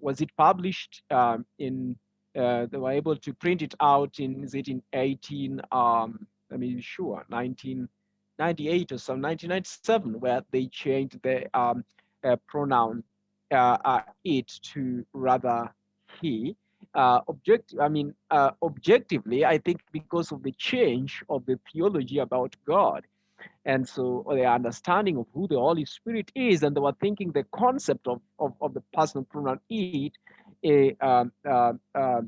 Was it published um, in, uh, they were able to print it out in, is it in 18, um, let me be sure, 1998 or some 1997, where they changed the um, uh, pronoun uh, uh, it to rather he. Uh, object, I mean, uh, objectively, I think because of the change of the theology about God, and so their understanding of who the Holy Spirit is, and they were thinking the concept of of, of the personal pronoun it um, uh, uh,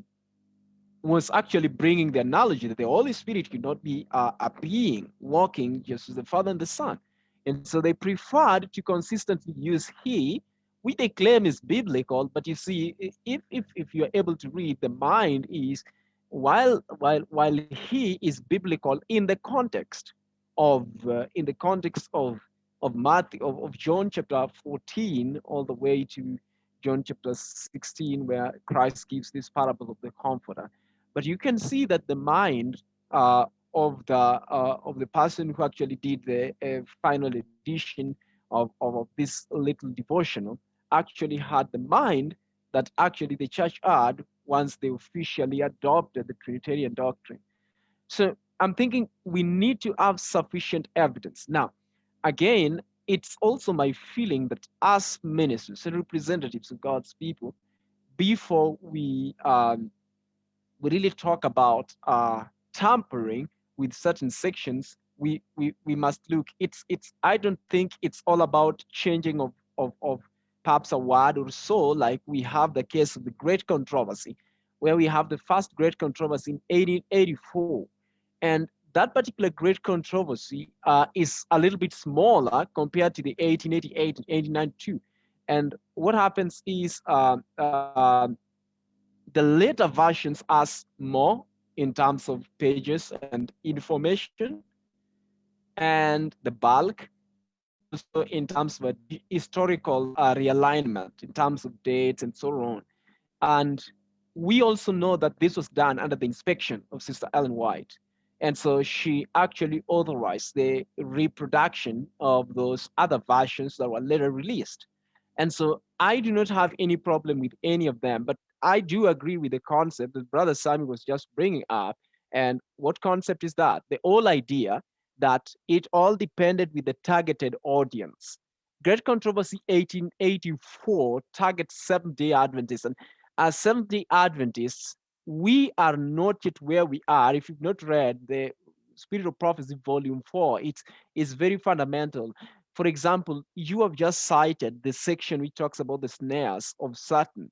was actually bringing the analogy that the Holy Spirit could not be uh, a being walking just as the Father and the Son. And so they preferred to consistently use he we they claim is biblical, but you see, if if if you're able to read, the mind is while while while he is biblical in the context of uh, in the context of of Matthew of, of John chapter 14 all the way to John chapter 16 where Christ gives this parable of the comforter. But you can see that the mind uh, of the uh, of the person who actually did the uh, final edition of, of, of this little devotional actually had the mind that actually the church had once they officially adopted the Trinitarian doctrine. So I'm thinking we need to have sufficient evidence. Now, again, it's also my feeling that as ministers and representatives of God's people, before we um, we really talk about uh, tampering with certain sections, we, we we must look. It's it's. I don't think it's all about changing of of of perhaps a word or so, like we have the case of the Great Controversy, where we have the first Great Controversy in 1884. And that particular Great Controversy uh, is a little bit smaller compared to the 1888 and 1892. And what happens is uh, uh, the later versions ask more in terms of pages and information and the bulk also in terms of historical uh, realignment, in terms of dates and so on. And we also know that this was done under the inspection of Sister Ellen White. And so she actually authorized the reproduction of those other versions that were later released. And so I do not have any problem with any of them, but I do agree with the concept that Brother Sammy was just bringing up. And what concept is that? The whole idea that it all depended with the targeted audience. Great Controversy 1884 targets Seventh-day Adventists. And as Seventh-day Adventists, we are not yet where we are. If you've not read the Spirit of Prophecy Volume 4, it's, it's very fundamental. For example, you have just cited the section which talks about the snares of Satan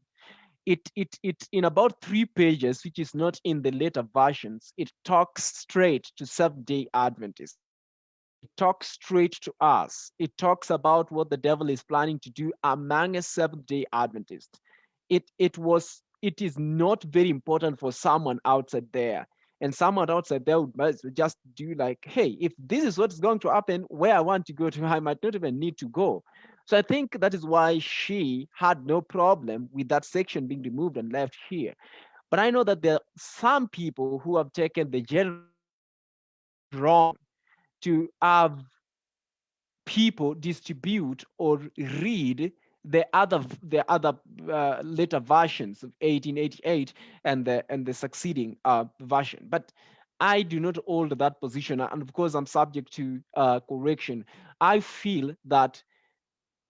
it it it in about three pages which is not in the later versions it talks straight to seventh day adventists it talks straight to us it talks about what the devil is planning to do among a seventh day adventist it it was it is not very important for someone outside there and someone outside there would just do like hey if this is what's going to happen where i want to go to i might not even need to go so I think that is why she had no problem with that section being removed and left here. But I know that there are some people who have taken the general wrong to have people distribute or read the other the other uh, later versions of 1888 and the and the succeeding uh, version but i do not hold that position and of course i'm subject to uh, correction i feel that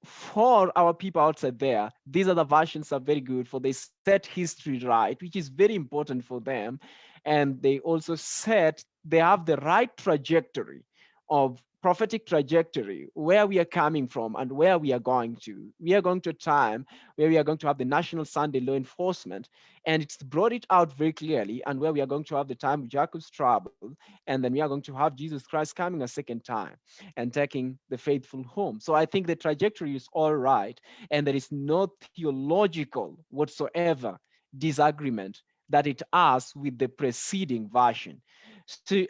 for our people outside there, these other versions are very good for they set history right, which is very important for them. And they also set, they have the right trajectory of prophetic trajectory, where we are coming from and where we are going to. We are going to a time where we are going to have the National Sunday Law Enforcement, and it's brought it out very clearly, and where we are going to have the time of Jacob's trouble, and then we are going to have Jesus Christ coming a second time and taking the faithful home. So I think the trajectory is all right, and there is no theological whatsoever disagreement that it has with the preceding version. So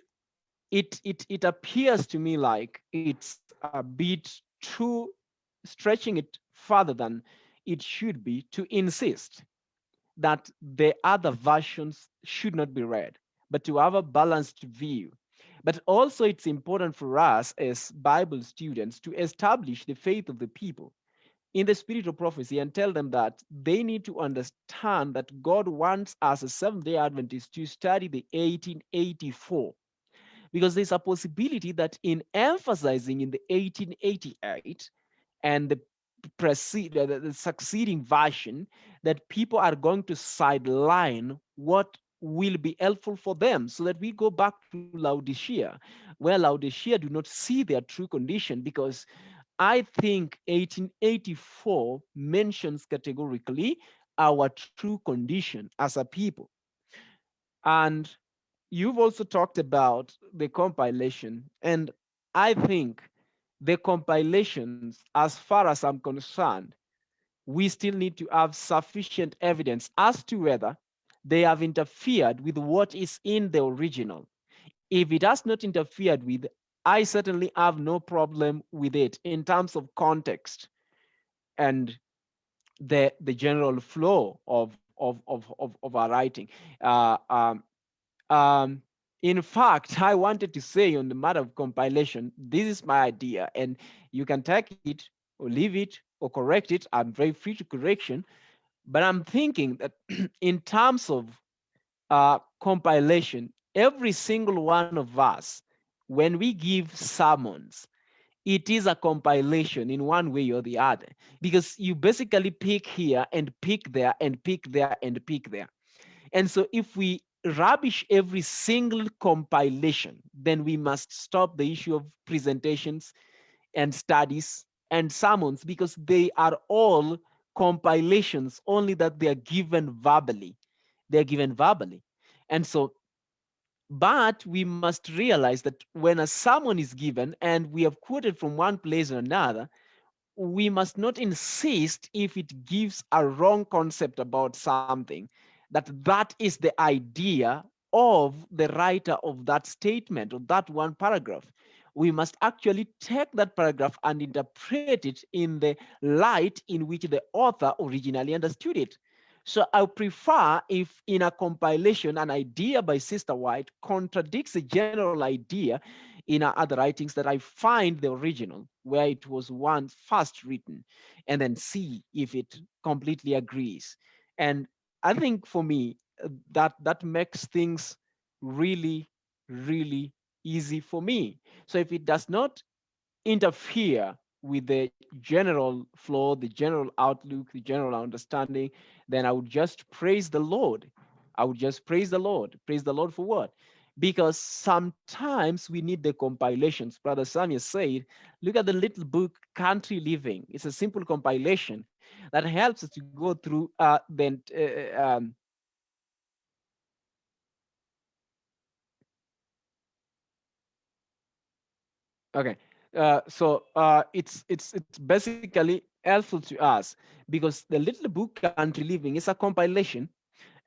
it, it, it appears to me like it's a bit too stretching it further than it should be to insist that the other versions should not be read, but to have a balanced view. But also it's important for us as Bible students to establish the faith of the people in the spirit of prophecy and tell them that they need to understand that God wants us as Seventh-day Adventists to study the 1884 because there's a possibility that in emphasizing in the 1888 and the the, the succeeding version that people are going to sideline what will be helpful for them so that we go back to Laodicea, where Laodicea do not see their true condition because I think 1884 mentions categorically our true condition as a people. And you've also talked about the compilation. And I think the compilations, as far as I'm concerned, we still need to have sufficient evidence as to whether they have interfered with what is in the original. If it has not interfered with, I certainly have no problem with it in terms of context and the the general flow of of of of, of our writing. Uh, um, um, in fact, I wanted to say on the matter of compilation, this is my idea, and you can take it or leave it or correct it. I'm very free to correction, but I'm thinking that in terms of uh, compilation, every single one of us, when we give sermons, it is a compilation in one way or the other, because you basically pick here and pick there and pick there and pick there. And so if we rubbish every single compilation, then we must stop the issue of presentations and studies and sermons because they are all compilations, only that they are given verbally. They're given verbally. And so, but we must realize that when a sermon is given and we have quoted from one place or another, we must not insist if it gives a wrong concept about something that that is the idea of the writer of that statement or that one paragraph we must actually take that paragraph and interpret it in the light in which the author originally understood it. So I prefer if in a compilation, an idea by Sister White contradicts a general idea in other writings that I find the original where it was once first written and then see if it completely agrees. And I think for me, uh, that that makes things really, really easy for me. So if it does not interfere with the general flow, the general outlook, the general understanding, then I would just praise the Lord. I would just praise the Lord. Praise the Lord for what? Because sometimes we need the compilations. Brother Samuel said, look at the little book, Country Living. It's a simple compilation that helps us to go through uh, the, uh, um, Okay, uh, so uh, it's it's it's basically helpful to us because the little book country living is a compilation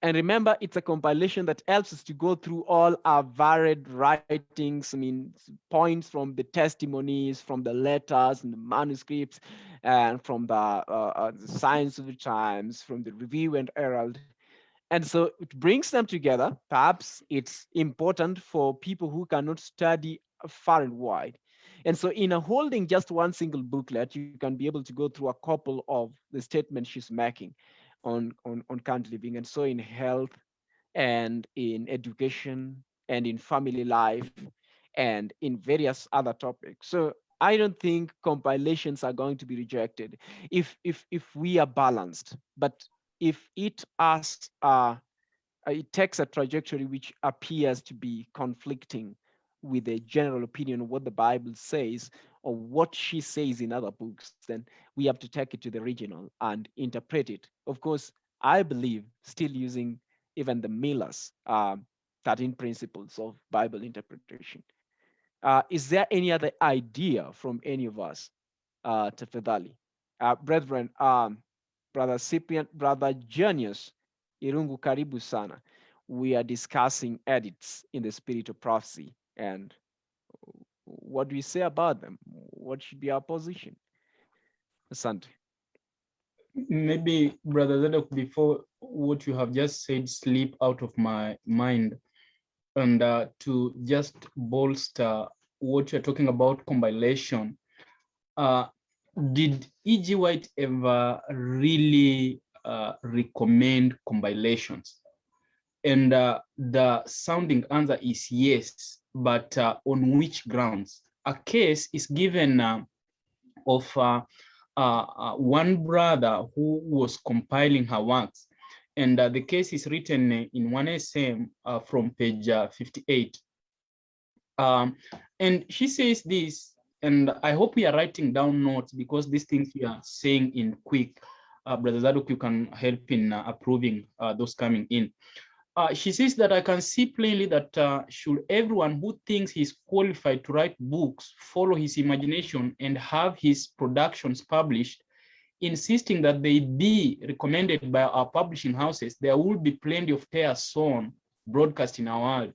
and remember it's a compilation that helps us to go through all our varied writings i mean points from the testimonies from the letters and the manuscripts and from the, uh, uh, the signs of the times from the review and herald. And so it brings them together. Perhaps it's important for people who cannot study far and wide. And so in a holding just one single booklet, you can be able to go through a couple of the statements she's making on, on, on country living. And so in health and in education and in family life and in various other topics. So I don't think compilations are going to be rejected if if if we are balanced. But if it asks uh, it takes a trajectory which appears to be conflicting with the general opinion of what the Bible says or what she says in other books, then we have to take it to the original and interpret it. Of course, I believe still using even the Miller's uh, 13 principles of Bible interpretation. Uh, is there any other idea from any of us, uh, Tafadhali? Uh, brethren, um, Brother Cyprian, Brother Genius, Irungu Karibu Sana. We are discussing edits in the spirit of prophecy and what do we say about them? What should be our position? Asante. Maybe, Brother Zadok, before what you have just said slip out of my mind, and uh, to just bolster what you're talking about compilation, uh, did E.G. White ever really uh, recommend compilations? And uh, the sounding answer is yes, but uh, on which grounds? A case is given uh, of uh, uh, one brother who was compiling her works. And the case is written in 1SM from page 58. Um, and she says this, and I hope we are writing down notes because these things we are saying in quick. Uh, Brother Zadok, you can help in uh, approving uh, those coming in. Uh, she says that I can see plainly that uh, should everyone who thinks he's qualified to write books follow his imagination and have his productions published, insisting that they be recommended by our publishing houses, there will be plenty of tears sown broadcast in our world.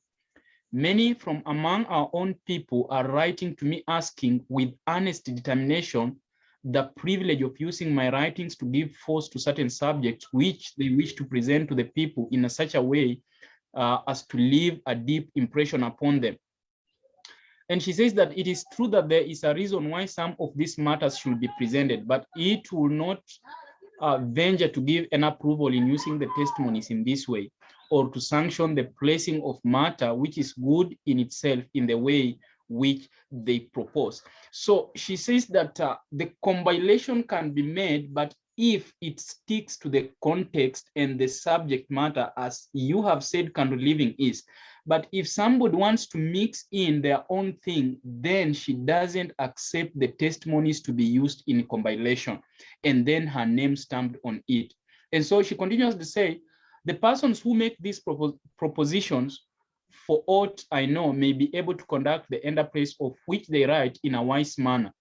Many from among our own people are writing to me asking with honest determination the privilege of using my writings to give force to certain subjects which they wish to present to the people in a such a way uh, as to leave a deep impression upon them. And she says that it is true that there is a reason why some of these matters should be presented, but it will not uh, venture to give an approval in using the testimonies in this way or to sanction the placing of matter which is good in itself in the way which they propose. So she says that uh, the compilation can be made, but if it sticks to the context and the subject matter, as you have said Country Living is. But if somebody wants to mix in their own thing, then she doesn't accept the testimonies to be used in compilation, and then her name stamped on it. And so she continues to say, the persons who make these propos propositions for aught I know, may be able to conduct the enterprise of which they write in a wise manner.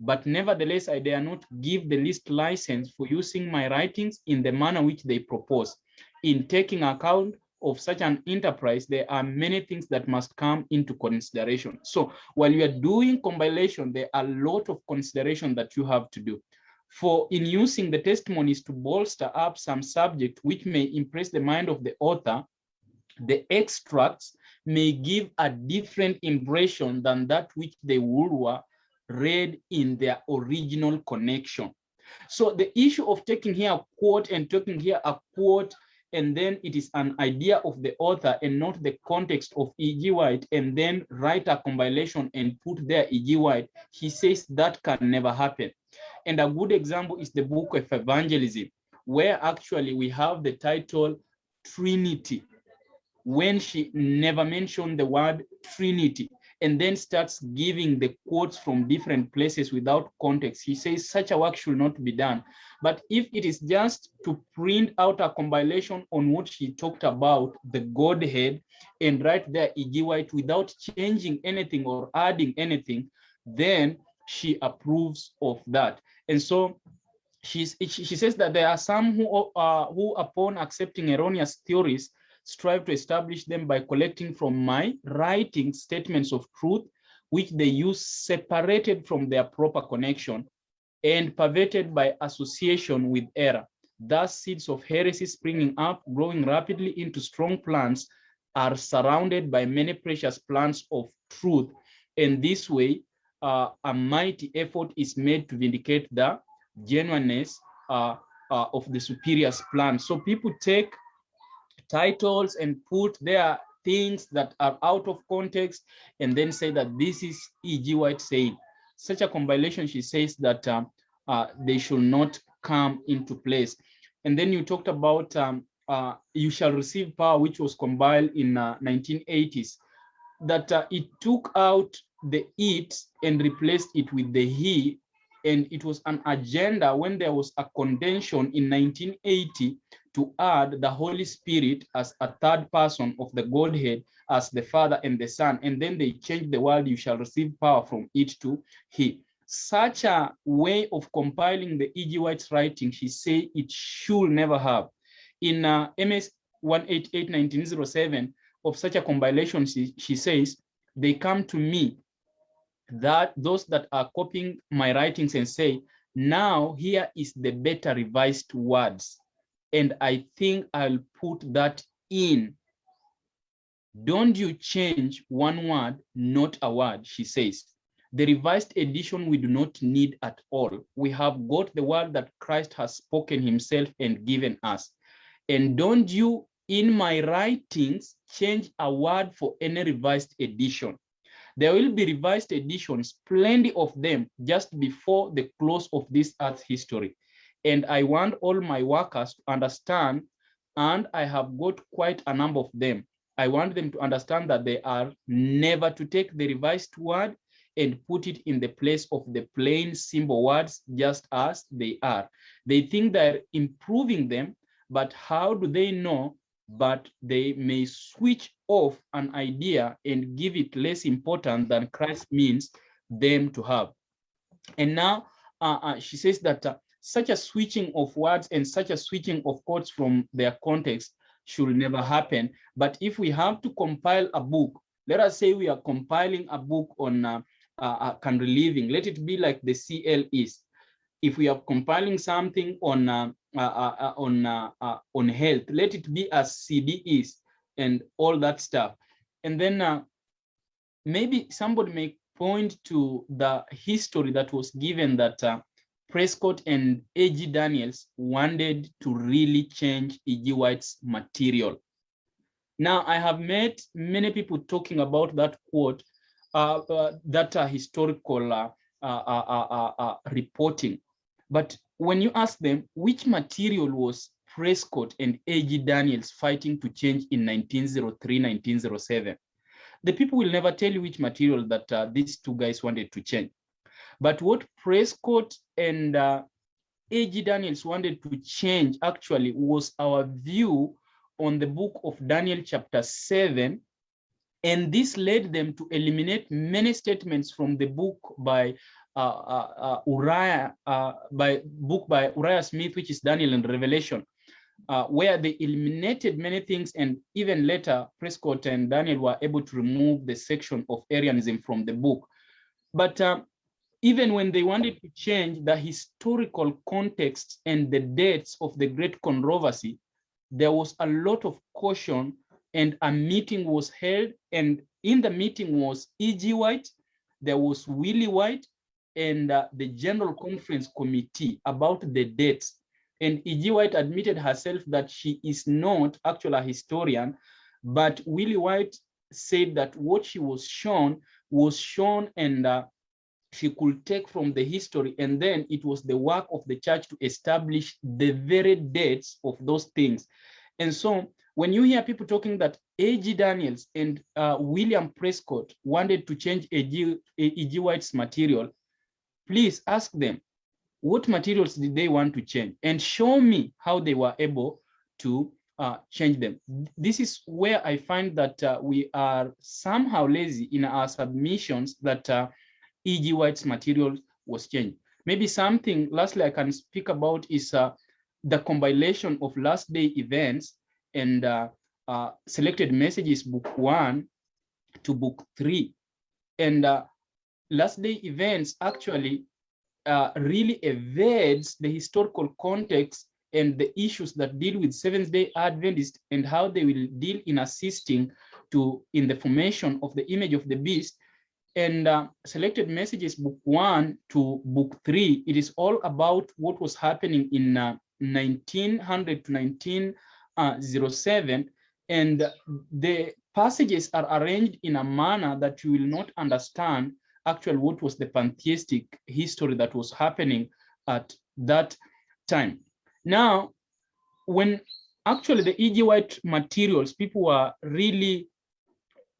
But nevertheless, I dare not give the least license for using my writings in the manner which they propose. In taking account of such an enterprise, there are many things that must come into consideration. So while you are doing compilation, there are a lot of consideration that you have to do. For in using the testimonies to bolster up some subject which may impress the mind of the author, the extracts may give a different impression than that which they would were read in their original connection. So the issue of taking here a quote and taking here a quote, and then it is an idea of the author and not the context of E.G. White, and then write a compilation and put there E.G. White, he says that can never happen. And a good example is the book of evangelism, where actually we have the title Trinity when she never mentioned the word Trinity and then starts giving the quotes from different places without context. He says such a work should not be done. But if it is just to print out a compilation on what she talked about, the Godhead, and write there E.G. White without changing anything or adding anything, then she approves of that. And so she's, she says that there are some who, uh, who upon accepting erroneous theories strive to establish them by collecting from my writing statements of truth, which they use separated from their proper connection and perverted by association with error. Thus, seeds of heresy springing up, growing rapidly into strong plants, are surrounded by many precious plants of truth. And this way, uh, a mighty effort is made to vindicate the genuineness uh, uh, of the superior plan. So people take titles and put their things that are out of context and then say that this is E.G. White saying. Such a compilation, she says that uh, uh, they should not come into place. And then you talked about um, uh, You Shall Receive Power, which was compiled in 1980s, uh, that uh, it took out the it and replaced it with the he and it was an agenda when there was a convention in 1980 to add the Holy Spirit as a third person of the Godhead as the Father and the Son. And then they change the word, you shall receive power from it to he. Such a way of compiling the E.G. White's writing, she said it should never have. In uh, MS 188 1907 of such a compilation, she, she says, they come to me that those that are copying my writings and say, now here is the better revised words. And I think I'll put that in. Don't you change one word, not a word, she says. The revised edition we do not need at all. We have got the word that Christ has spoken himself and given us. And don't you, in my writings, change a word for any revised edition. There will be revised editions, plenty of them, just before the close of this earth's history. And I want all my workers to understand, and I have got quite a number of them. I want them to understand that they are never to take the revised word and put it in the place of the plain simple words just as they are. They think they're improving them, but how do they know? But they may switch off an idea and give it less important than Christ means them to have. And now uh, uh, she says that uh, such a switching of words and such a switching of quotes from their context should never happen. But if we have to compile a book, let us say we are compiling a book on uh, uh, uh, country living. Let it be like the CL. If we are compiling something on uh, uh, uh, uh on on health, let it be as CD is and all that stuff. And then maybe somebody may point to the history that was given that Prescott and A.G. Daniells wanted to really change E.G. White's material. Now, I have met many people talking about that quote uh, uh, that are historical uh, reporting. But when you ask them which material was Prescott and A.G. Daniells fighting to change in 1903, 1907, the people will never tell you which material that uh, these two guys wanted to change. But what Prescott and uh, A.G. Daniells wanted to change actually was our view on the book of Daniel chapter 7 and this led them to eliminate many statements from the book by uh, uh, uh Uriah, uh, by book by Uriah Smith, which is Daniel and Revelation, uh, where they eliminated many things. And even later, Prescott and Daniel were able to remove the section of Arianism from the book. But uh, even when they wanted to change the historical context and the dates of the great controversy, there was a lot of caution and a meeting was held and in the meeting was E.G. White, there was Willie White, and uh, the General Conference Committee about the dates. And E.G. White admitted herself that she is not actually a historian, but Willie White said that what she was shown was shown and uh, she could take from the history and then it was the work of the church to establish the very dates of those things. And so when you hear people talking that A.G. Daniells and uh, William Prescott wanted to change A.G. White's material, please ask them, what materials did they want to change? And show me how they were able to uh, change them. This is where I find that uh, we are somehow lazy in our submissions that uh, E.G. White's material was changed. Maybe something lastly I can speak about is uh, the compilation of last day events and uh, uh, selected messages book one to book three. And uh, last day events actually uh, really evades the historical context and the issues that deal with Seventh day Adventists and how they will deal in assisting to in the formation of the image of the beast and uh, selected messages book one to book three it is all about what was happening in uh, 1900 to 19 uh, 07 and the passages are arranged in a manner that you will not understand actually what was the pantheistic history that was happening at that time. Now, when actually the E.G. White materials, people were really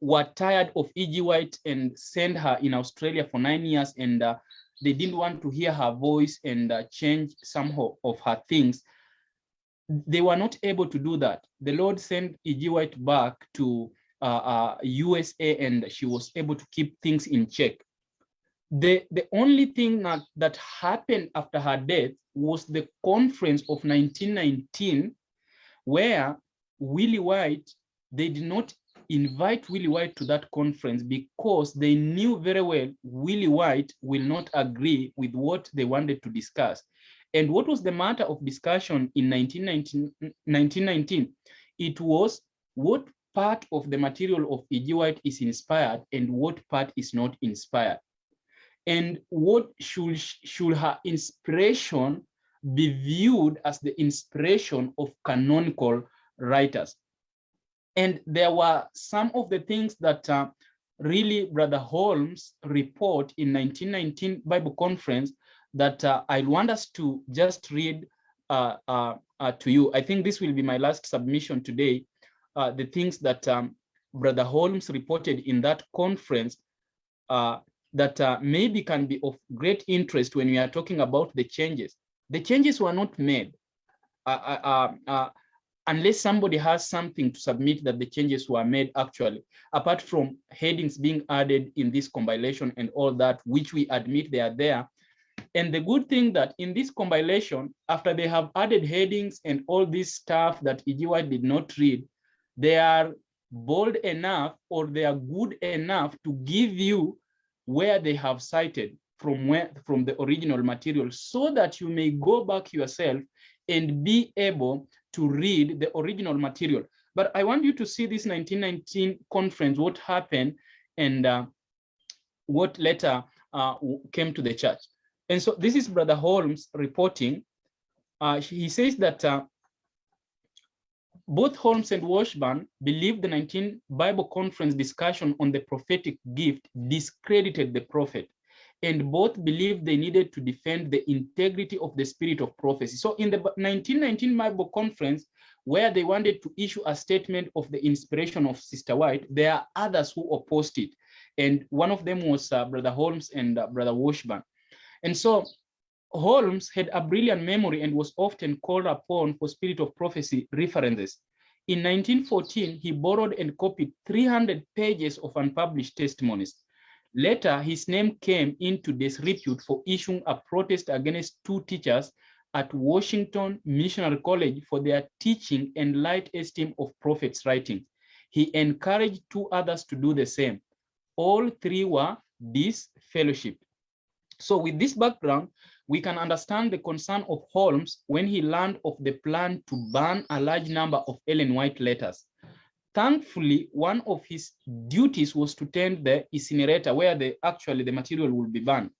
were tired of E.G. White and sent her in Australia for nine years and uh, they didn't want to hear her voice and uh, change some of her things they were not able to do that. The Lord sent E.G. White back to uh, uh, USA and she was able to keep things in check. The, the only thing that, that happened after her death was the conference of 1919, where Willie White, they did not invite Willie White to that conference because they knew very well Willie White will not agree with what they wanted to discuss. And what was the matter of discussion in 1919? 1919? It was what part of the material of E.G. White is inspired and what part is not inspired. And what should, should her inspiration be viewed as the inspiration of canonical writers. And there were some of the things that uh, really Brother Holmes report in 1919 Bible conference that uh, I want us to just read uh, uh, uh, to you. I think this will be my last submission today. Uh, the things that um, Brother Holmes reported in that conference that maybe can be of great interest when we are talking about the changes the changes were not made unless somebody has something to submit that the changes were made actually, apart from headings being added in this compilation and all that, which we admit they are there. And the good thing that in this compilation, after they have added headings and all this stuff that E.G. White did not read, they are bold enough or they are good enough to give you where they have cited from where from the original material so that you may go back yourself and be able to read the original material. But I want you to see this 1919 conference, what happened and uh, what later uh, came to the church. And so this is Brother Holmes reporting. Uh, he says that uh, both Holmes and Washburn believed the 19 Bible conference discussion on the prophetic gift discredited the prophet and both believed they needed to defend the integrity of the spirit of prophecy. So in the 1919 Bible conference, where they wanted to issue a statement of the inspiration of Sister White, there are others who opposed it. And one of them was uh, Brother Holmes and uh, Brother Washburn. And so Holmes had a brilliant memory and was often called upon for spirit of prophecy references. In 1914, he borrowed and copied 300 pages of unpublished testimonies. Later, his name came into disrepute for issuing a protest against two teachers at Washington Missionary College for their teaching and light esteem of prophets' writings. He encouraged two others to do the same. All three were disfellowshipped. So with this background, we can understand the concern of Holmes when he learned of the plan to ban a large number of Ellen White letters. Thankfully, one of his duties was to tend the incinerator where the actually the material will be burned.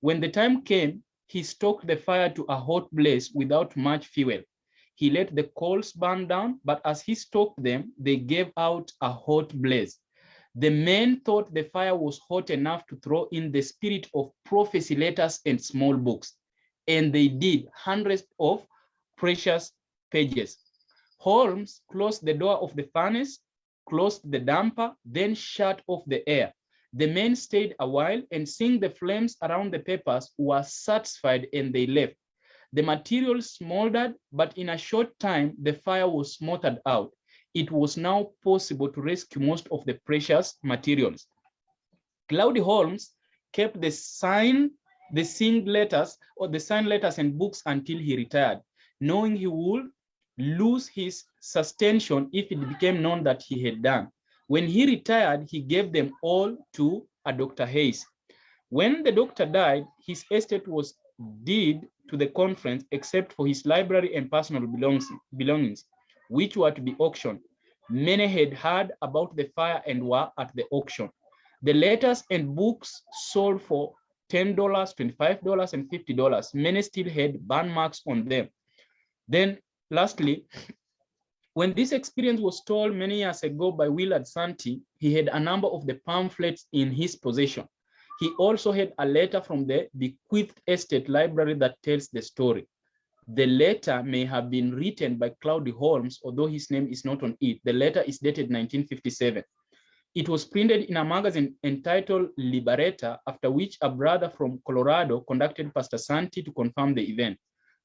When the time came, he stoked the fire to a hot blaze without much fuel. He let the coals burn down, but as he stoked them, they gave out a hot blaze. The men thought the fire was hot enough to throw in the spirit of prophecy letters and small books. And they did hundreds of precious pages. Holmes closed the door of the furnace, closed the damper, then shut off the air. The men stayed a while and seeing the flames around the papers were satisfied and they left. The material smoldered, but in a short time, the fire was smothered out. It was now possible to rescue most of the precious materials. Claudy Holmes kept the sign, the signed letters or the signed letters and books until he retired, knowing he would lose his sustention if it became known that he had done. When he retired, he gave them all to a Dr. Hayes. When the doctor died, his estate was deed to the conference except for his library and personal belongings, which were to be auctioned. Many had heard about the fire and were at the auction. The letters and books sold for $10, $25, and $50. Many still had burn marks on them. Then Lastly, when this experience was told many years ago by Willard Santee, he had a number of the pamphlets in his possession. He also had a letter from the bequeathed estate library that tells the story. The letter may have been written by Claudy Holmes, although his name is not on it. The letter is dated 1957. It was printed in a magazine entitled Liberator, after which a brother from Colorado conducted Pastor Santee to confirm the event.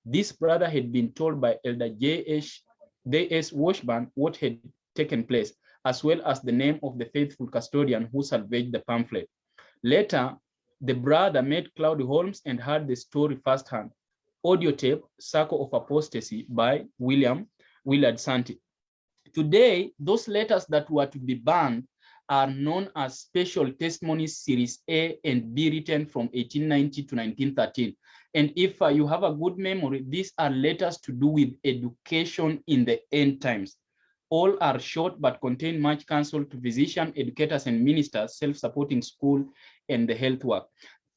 This brother had been told by Elder J.S. J.S. Washburn what had taken place, as well as the name of the faithful custodian who salvaged the pamphlet. Later, the brother met Claudy Holmes and heard the story firsthand. Audio tape, Circle of Apostasy by William Willard Santee. Today, those letters that were to be banned are known as Special Testimonies Series A and B written from 1890 to 1913. And if uh, you have a good memory, these are letters to do with education in the end times. All are short but contain much counsel to physicians, educators, and ministers, self-supporting school, and the health work.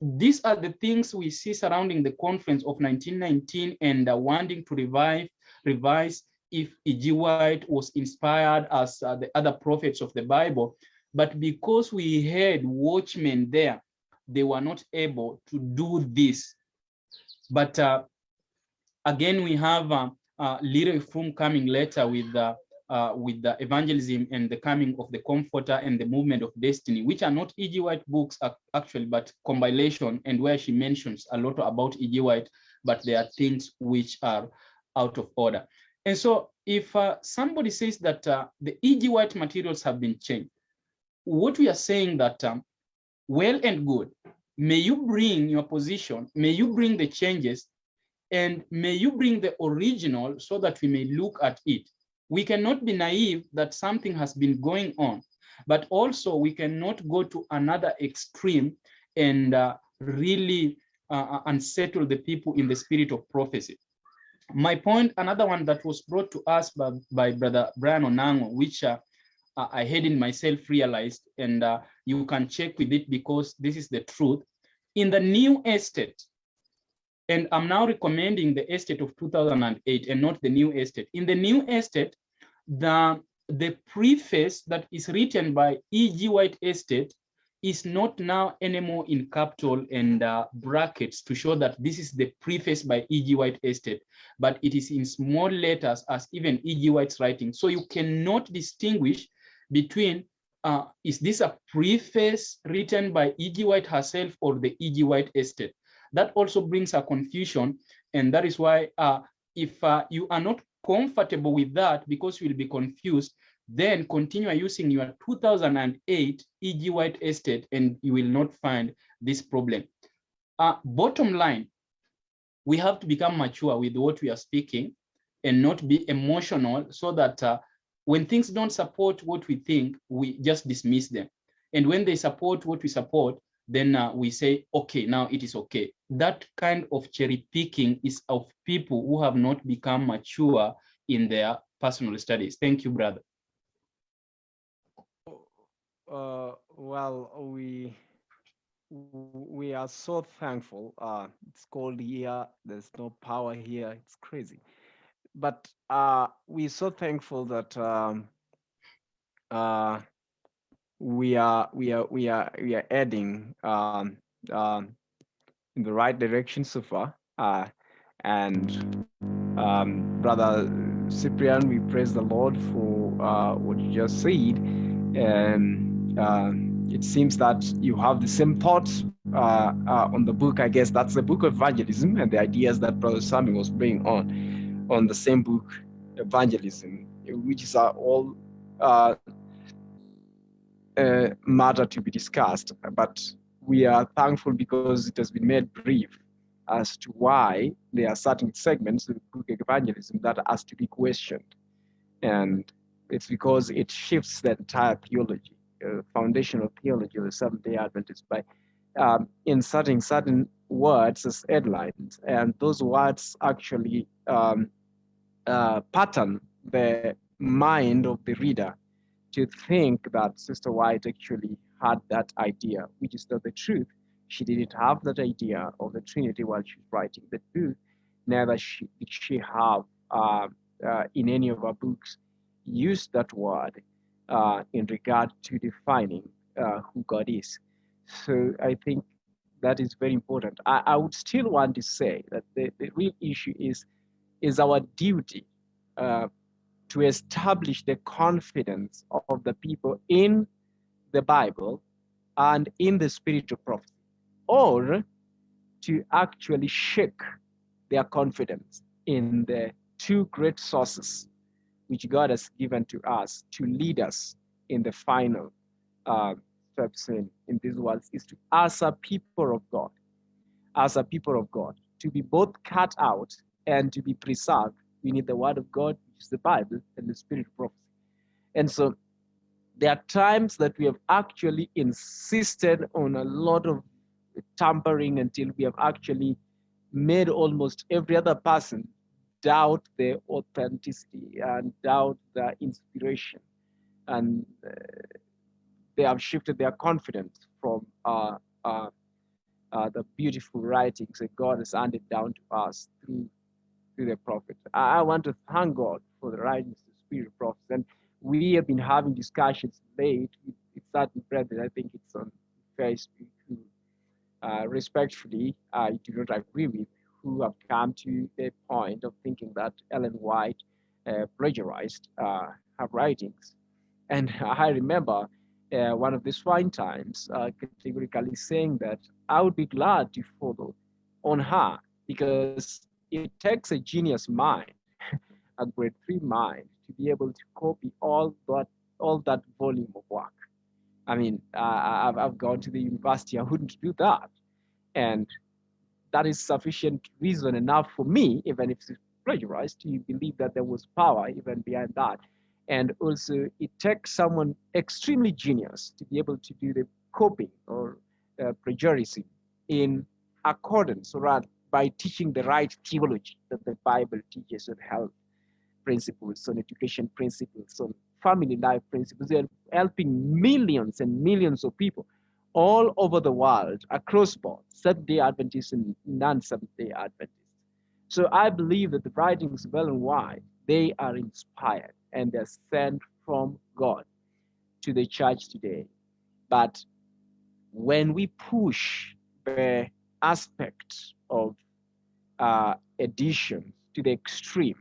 These are the things we see surrounding the conference of 1919 and uh, wanting to revive, revise if E.G. White was inspired as uh, the other prophets of the Bible, but because we had watchmen there, they were not able to do this. But uh, again, we have uh, uh, LeRoy Froom coming later with uh, uh, with the evangelism and the coming of the comforter and the movement of destiny, which are not E.G. White books actually, but compilation and where she mentions a lot about E.G. White, but there are things which are out of order. And so if uh, somebody says that uh, the E.G. White materials have been changed, what we are saying that um, well and good, may you bring your position, may you bring the changes, and may you bring the original so that we may look at it. We cannot be naive that something has been going on, but also we cannot go to another extreme and uh, really uh, unsettle the people in the spirit of prophecy. My point, another one that was brought to us by, by Brother Brian Onango, which uh, I hadn't myself realized, and uh, you can check with it because this is the truth. In the new estate, and I'm now recommending the estate of 2008 and not the new estate. In the new estate, the, the preface that is written by E.G. White Estate is not now anymore in capital and uh, brackets to show that this is the preface by E.G. White Estate, but it is in small letters as even E.G. White's writing. So you cannot distinguish between uh, is this a preface written by E.G. White herself or the E.G. White estate? That also brings a confusion. And that is why uh, if uh, you are not comfortable with that because you will be confused, then continue using your 2008 E.G. White estate and you will not find this problem. Uh, bottom line, we have to become mature with what we are speaking and not be emotional so that uh, when things don't support what we think, we just dismiss them. And when they support what we support, then uh, we say, okay, now it is okay. That kind of cherry picking is of people who have not become mature in their personal studies. Thank you, brother. Uh, well, we we are so thankful. Uh, it's cold here. There's no power here. It's crazy but uh, we're so thankful that um, uh, we are we are we are we are heading um, um, in the right direction so far. Uh, and um, brother Cyprian, we praise the Lord for uh, what you just said. And uh, it seems that you have the same thoughts uh, uh, on the book. I guess that's the book of evangelism and the ideas that Brother Samuel was bringing on on the same book, Evangelism, which is all uh, uh, matter to be discussed. But we are thankful because it has been made brief as to why there are certain segments of the book Evangelism that has to be questioned. And it's because it shifts the entire theology, uh, foundational theology of the Seventh-day Adventists by um, inserting certain words as headlines, and those words actually um, pattern the mind of the reader to think that Sister White actually had that idea, which is not the truth. She didn't have that idea of the Trinity while she was writing the book. Neither she, did she have uh, uh, in any of her books used that word uh, in regard to defining uh, who God is. So I think that is very important. I, I would still want to say that the, the real issue is is our duty uh, to establish the confidence of the people in the Bible and in the spirit of prophecy, or to actually shake their confidence in the two great sources which God has given to us to lead us in the final uh, steps in, in this world is to, as a people of God, as a people of God, to be both cut out and to be preserved, we need the word of God, which is the Bible, and the spirit of prophecy. And so there are times that we have actually insisted on a lot of tampering until we have actually made almost every other person doubt their authenticity and doubt their inspiration. And uh, they have shifted their confidence from uh, uh, uh, the beautiful writings that God has handed down to us through, the prophet. I, want to thank God for the the spirit prophets. And we have been having discussions late with, with certain brethren. I think it's on Facebook who uh, respectfully I do not agree with, who have come to the point of thinking that Ellen White uh, plagiarized uh, her writings. And I remember uh, one of the fine times uh, categorically saying that I would be glad to follow on her because it takes a genius mind, a grade three mind, to be able to copy all that all that volume of work. I mean, uh, I've, I've gone to the university, I wouldn't do that. And that is sufficient reason enough for me, even if it's plagiarized, to believe that there was power even behind that. And also, it takes someone extremely genius to be able to do the copying or uh, plagiarism in accordance or by teaching the right theology that the Bible teaches on health principles, on education principles, on family life principles. They're helping millions and millions of people all over the world across board, Seventh-day Adventists and non-Seventh-day Adventists. So I believe that the writings well and White, they are inspired and they're sent from God to the church today. But when we push the aspect of uh, addition to the extreme,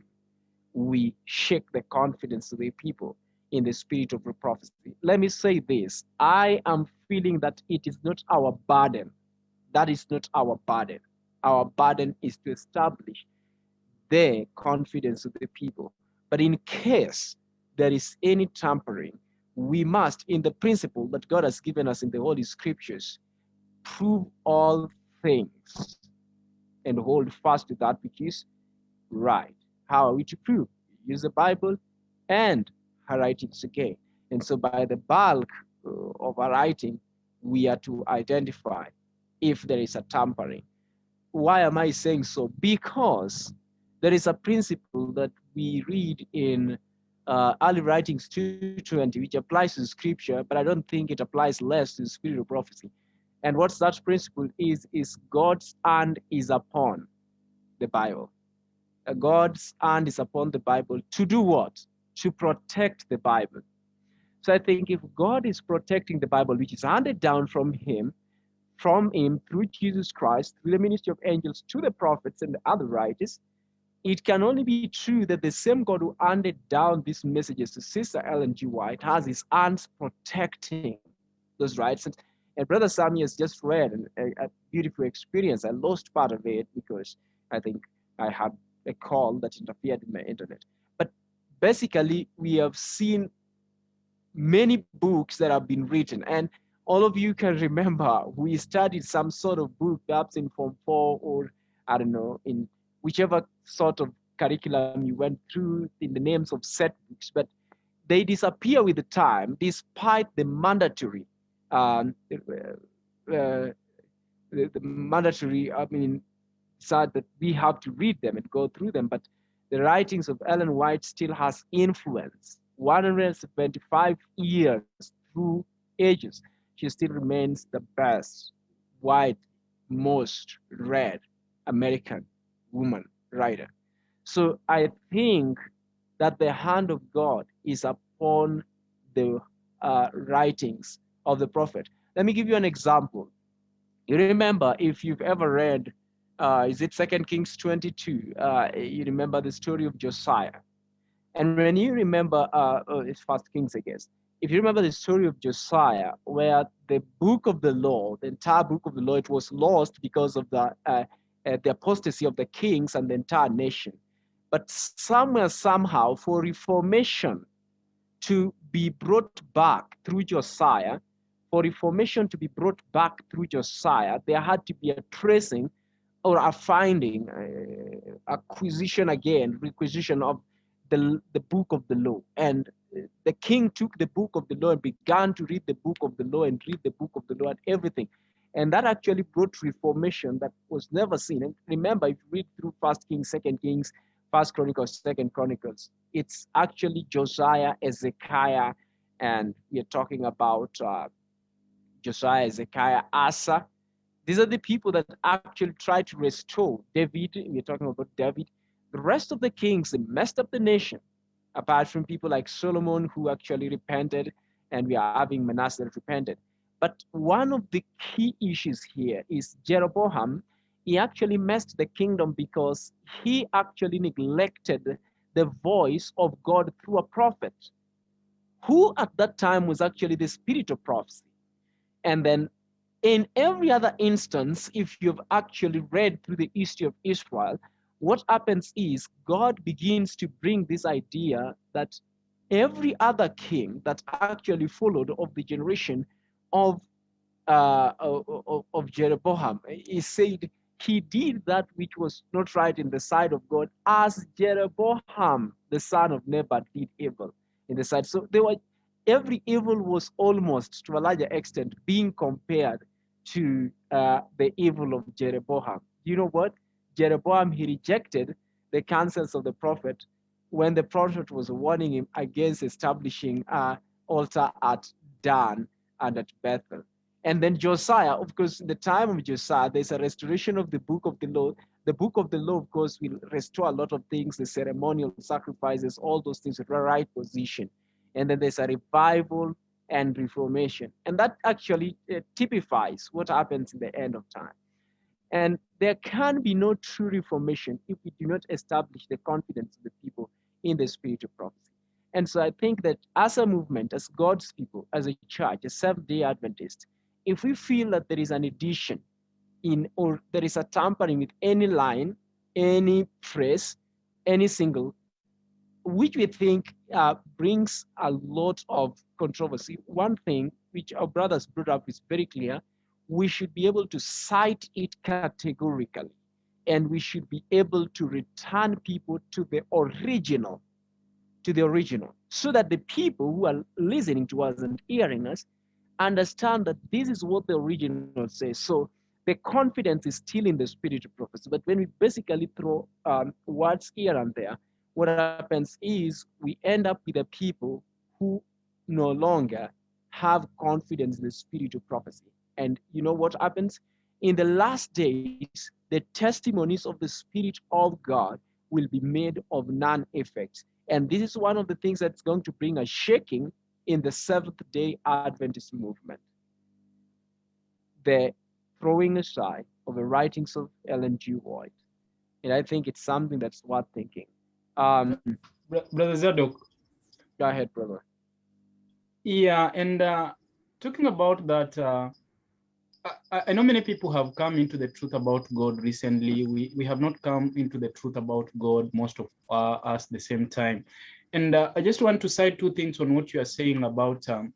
we shake the confidence of the people in the spirit of prophecy. Let me say this I am feeling that it is not our burden. That is not our burden. Our burden is to establish the confidence of the people. But in case there is any tampering, we must, in the principle that God has given us in the Holy Scriptures, prove all things and hold fast to that which is right. How are we to prove? Use the Bible and her writings again. And so by the bulk uh, of our writing, we are to identify if there is a tampering. Why am I saying so? Because there is a principle that we read in uh, early writings 220, which applies to scripture, but I don't think it applies less to spirit of prophecy. And what that principle is, is God's hand is upon the Bible. Uh, God's hand is upon the Bible to do what? To protect the Bible. So I think if God is protecting the Bible, which is handed down from Him, from Him through Jesus Christ, through the ministry of angels to the prophets and the other writers, it can only be true that the same God who handed down these messages to Sister Ellen G. White has his hands protecting those rights. And, Brother Sammy has just read a, a beautiful experience. I lost part of it because I think I had a call that interfered with my internet. But basically, we have seen many books that have been written. And all of you can remember we studied some sort of book, perhaps in Form 4 or I don't know, in whichever sort of curriculum you went through in the names of set books, but they disappear with the time despite the mandatory um, uh, uh, the, the, mandatory, I mean, sad that we have to read them and go through them, but the writings of Ellen White still has influence. 175 years through ages, she still remains the best, white, most read American woman writer. So I think that the hand of God is upon the uh, writings of the prophet. Let me give you an example. You remember if you've ever read uh, is it Second Kings 22? Uh, you remember the story of Josiah. And when you remember, uh, oh, it's First Kings, I guess. If you remember the story of Josiah, where the book of the law, the entire book of the law, it was lost because of the uh, uh, the apostasy of the kings and the entire nation. But somewhere, somehow, for reformation to be brought back through Josiah, for reformation to be brought back through Josiah, there had to be a tracing or a finding, uh, acquisition again, requisition of the, the book of the law. And the king took the book of the law and began to read the book of the law and read the book of the law and everything. And that actually brought reformation that was never seen. And remember, if you read through First Kings, Second Kings, First Chronicles, Second Chronicles, it's actually Josiah, Ezekiah, and we're talking about uh, Josiah, Ezekiah, Asa. These are the people that actually tried to restore David. We're talking about David. The rest of the kings, they messed up the nation, apart from people like Solomon who actually repented, and we are having Manasseh that repented. But one of the key issues here is Jeroboam. He actually messed the kingdom because he actually neglected the voice of God through a prophet, who at that time was actually the spirit of prophecy. And then in every other instance, if you've actually read through the history of Israel, what happens is God begins to bring this idea that every other king that actually followed of the generation of uh, of, of Jeroboam, he said he did that which was not right in the sight of God, as Jeroboam, the son of Nebat, did evil in the sight. So they were every evil was almost to a larger extent being compared to uh, the evil of Jeroboam. You know what? Jeroboam, he rejected the counsels of the prophet when the prophet was warning him against establishing an altar at Dan and at Bethel. And then Josiah, of course, in the time of Josiah, there's a restoration of the book of the law. The book of the law, of course, will restore a lot of things, the ceremonial sacrifices, all those things, the right position and then there's a revival and reformation. And that actually uh, typifies what happens in the end of time. And there can be no true reformation if we do not establish the confidence of the people in the spirit of prophecy. And so I think that as a movement, as God's people, as a church, a Seventh-day Adventist, if we feel that there is an addition in or there is a tampering with any line, any phrase, any single, which we think uh, brings a lot of controversy. One thing which our brothers brought up is very clear. We should be able to cite it categorically, and we should be able to return people to the original, to the original, so that the people who are listening to us and hearing us understand that this is what the original says. So the confidence is still in the spirit of prophecy. But when we basically throw um, words here and there, what happens is we end up with a people who no longer have confidence in the spirit of prophecy. And you know what happens? In the last days, the testimonies of the Spirit of God will be made of none effect. And this is one of the things that's going to bring a shaking in the Seventh day Adventist movement. The throwing aside of the writings of Ellen G. White. And I think it's something that's worth thinking. Um, Brother Zadok. Go ahead, brother. Yeah, and uh, talking about that, uh, I, I, know many people have come into the truth about God recently. We, we have not come into the truth about God, most of uh, us the same time. And uh, I just want to cite two things on what you are saying about, um,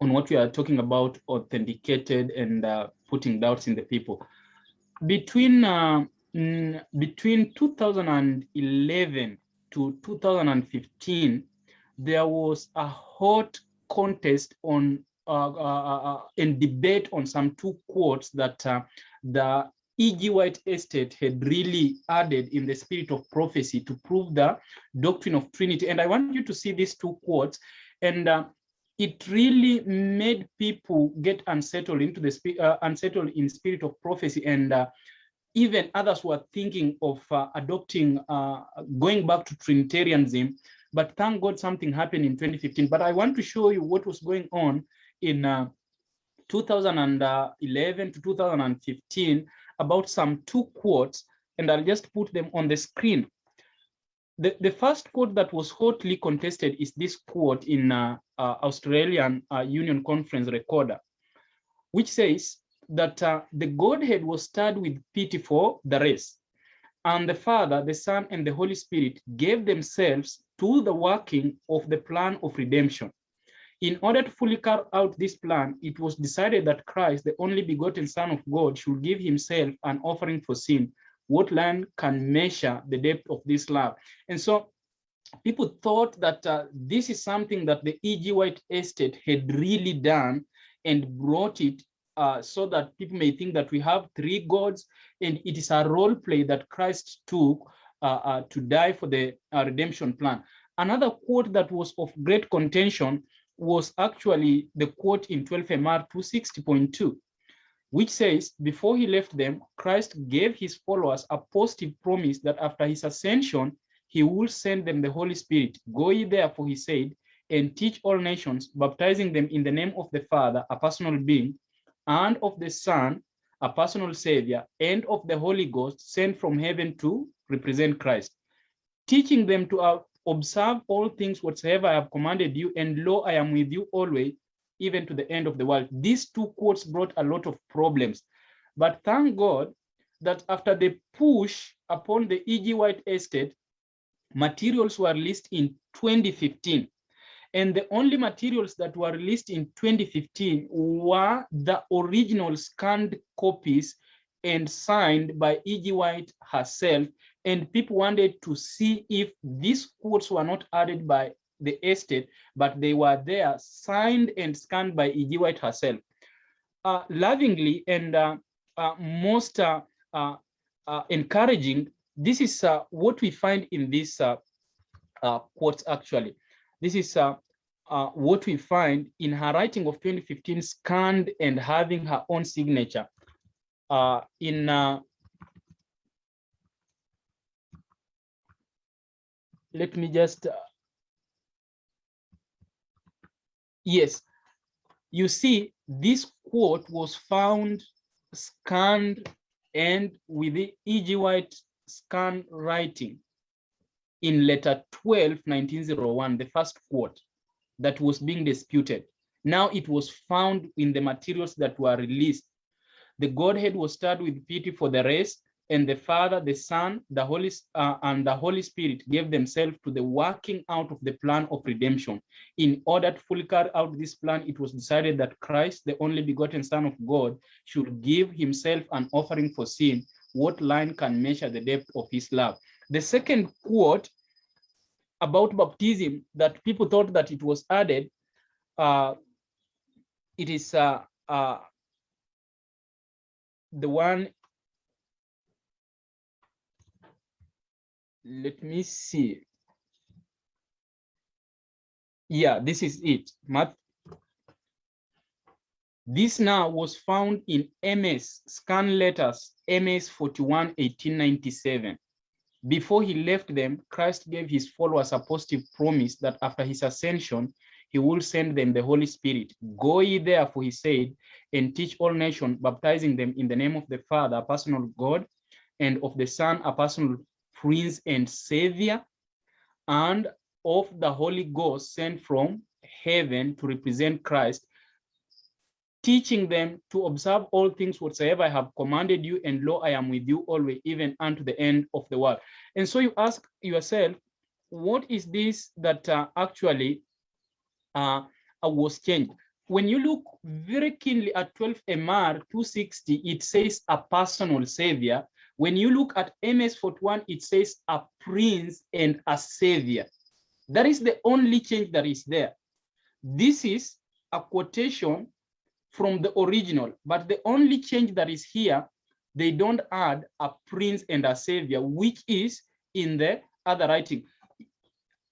on what you are talking about authenticated and uh, putting doubts in the people. Between uh, mm, between 2011 to 2015, there was a hot contest on uh, uh, uh, and debate on some two quotes that uh, the E.G. White Estate had really added in the spirit of prophecy to prove the doctrine of Trinity. And I want you to see these two quotes. And uh, it really made people get unsettled into the uh, unsettled in spirit of prophecy. And uh, even others were thinking of uh, adopting, uh, going back to Trinitarianism, but thank God something happened in 2015. But I want to show you what was going on in uh, 2011 to 2015 about some two quotes, and I'll just put them on the screen. The, the first quote that was hotly contested is this quote in uh, uh, Australian uh, Union Conference Recorder, which says, that uh, the Godhead was stirred with pity for the race. And the Father, the Son, and the Holy Spirit gave themselves to the working of the plan of redemption. In order to fully carry out this plan, it was decided that Christ, the only begotten Son of God, should give himself an offering for sin. What land can measure the depth of this love? And so people thought that uh, this is something that the E.G. White estate had really done and brought it uh, so that people may think that we have three gods and it is a role play that Christ took uh, uh, to die for the uh, redemption plan. Another quote that was of great contention was actually the quote in 12 MR 260.2, which says, before he left them, Christ gave his followers a positive promise that after his ascension, he will send them the Holy Spirit. Go ye therefore, he said, and teach all nations, baptizing them in the name of the Father, a personal being, and of the Son, a personal Savior, and of the Holy Ghost sent from heaven to represent Christ, teaching them to observe all things whatsoever I have commanded you, and lo, I am with you always, even to the end of the world. These two quotes brought a lot of problems. But thank God that after the push upon the E.G. White estate, materials were released in 2015. And the only materials that were released in 2015 were the original scanned copies and signed by E.G. White herself. And people wanted to see if these quotes were not added by the estate, but they were there, signed and scanned by E.G. White herself. Uh, lovingly and uh, uh, most uh, uh, uh, encouraging, this is what we find in these quotes actually. This is uh, what we find in her writing of 2015 scanned and having her own signature uh, in uh, let me just uh, yes you see this quote was found scanned and with the E.G. White scan writing in letter 12 1901 the first quote that was being disputed. Now it was found in the materials that were released. The Godhead was stirred with pity for the race, and the Father, the Son, the Holy uh, and the Holy Spirit gave themselves to the working out of the plan of redemption. In order to fully carry out this plan, it was decided that Christ, the only begotten Son of God, should give himself an offering for sin. What line can measure the depth of his love? The second quote about baptism that people thought that it was added, uh, it is uh, uh, the one, let me see. Yeah, this is it. This now was found in MS, scan letters, MS 41, 1897. Before he left them, Christ gave his followers a positive promise that after his ascension, he will send them the Holy Spirit. Go ye therefore, he said, and teach all nations, baptizing them in the name of the Father, a personal God, and of the Son, a personal Prince and Savior, and of the Holy Ghost sent from heaven to represent Christ, teaching them to observe all things whatsoever I have commanded you, and lo, I am with you always, even unto the end of the world. And so you ask yourself, what is this that uh, actually uh, uh was changed? When you look very keenly at 12 MR 260, it says a personal savior. When you look at MS 41, it says a prince and a savior. That is the only change that is there. This is a quotation from the original, but the only change that is here, they don't add a prince and a savior, which is in the other writing.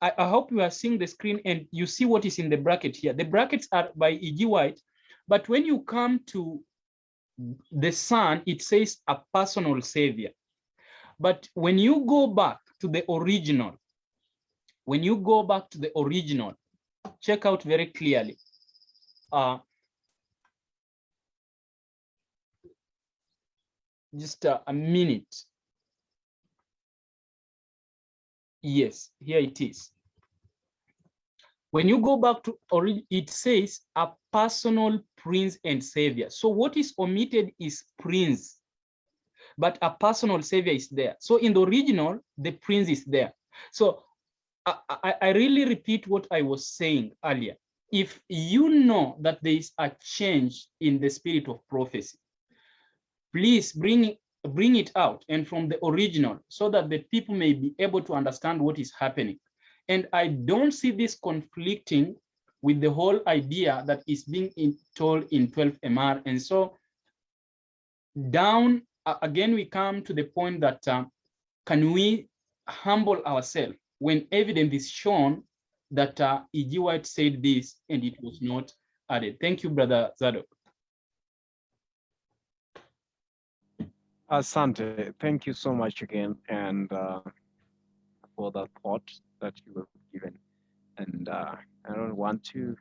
I, I hope you are seeing the screen and you see what is in the bracket here. The brackets are by E.G. White, but when you come to the son, it says a personal savior. But when you go back to the original, when you go back to the original, check out very clearly. Uh, just a, a minute. Yes, here it is. When you go back to, it says a personal prince and savior. So what is omitted is prince, but a personal savior is there. So in the original, the prince is there. So I, I, I really repeat what I was saying earlier. If you know that there is a change in the spirit of prophecy, please bring bring it out and from the original so that the people may be able to understand what is happening. And I don't see this conflicting with the whole idea that is being in, told in 12 MR. And so down, again, we come to the point that uh, can we humble ourselves when evidence is shown that uh, E.G. White said this and it was not added. Thank you, Brother Zadok. Asante, thank you so much again, and uh, for that thought that you have given. And uh, I don't want to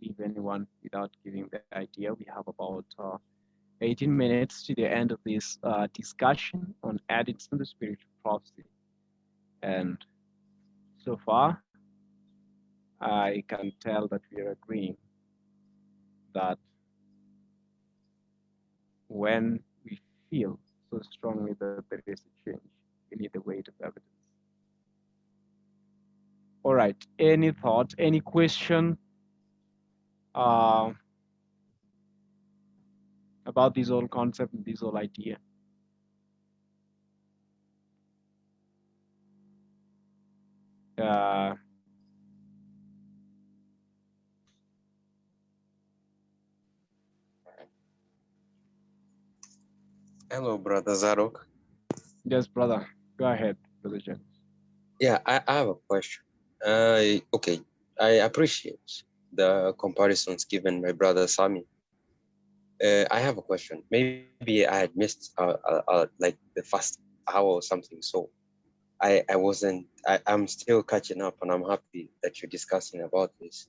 leave anyone without giving the idea. We have about uh, 18 minutes to the end of this uh, discussion on addicts in the spirit of prophecy. And so far, I can tell that we are agreeing that when we feel so strongly that there is a change, we need the weight of evidence. All right, any thought, any question uh, about this whole concept this whole idea? Uh, Hello, brother Zadok. yes, brother, go ahead, Brother James. Yeah, I, I have a question. Uh, okay, I appreciate the comparisons given by brother Sami. Uh, I have a question. Maybe I had missed uh, uh, uh, like the first hour or something. So I, I wasn't, I, I'm still catching up and I'm happy that you're discussing about this.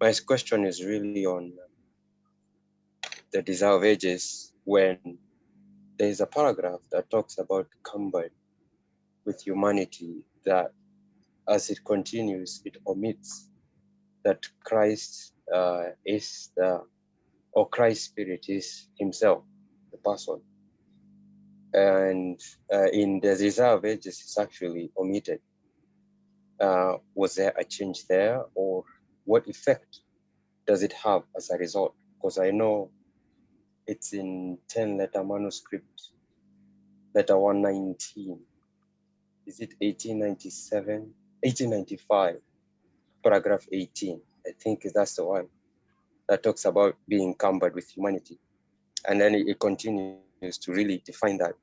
My question is really on the desire of ages when there is a paragraph that talks about combine with humanity that as it continues, it omits that Christ uh, is the, or Christ spirit is himself, the person. And uh, in the of ages, it's actually omitted. Uh, was there a change there or what effect does it have as a result? Because I know it's in 10 letter manuscript, letter 119. Is it 1897? 1895, paragraph 18. I think that's the one that talks about being encumbered with humanity. And then it, it continues to really define that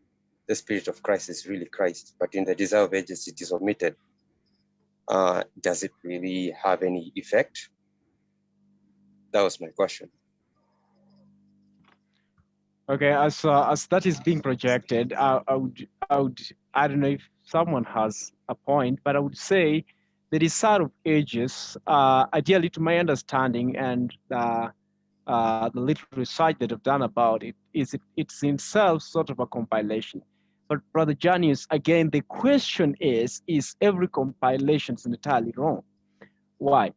the spirit of Christ is really Christ, but in the desire of ages, it is omitted. Uh, does it really have any effect? That was my question. Okay, as uh, as that is being projected, I, I would I would I don't know if someone has a point, but I would say the desire of ages, uh, ideally to my understanding and uh, uh, the little research that I've done about it, is it, it's in itself sort of a compilation. But Brother Junius, again, the question is, is every compilation entirely wrong? Why?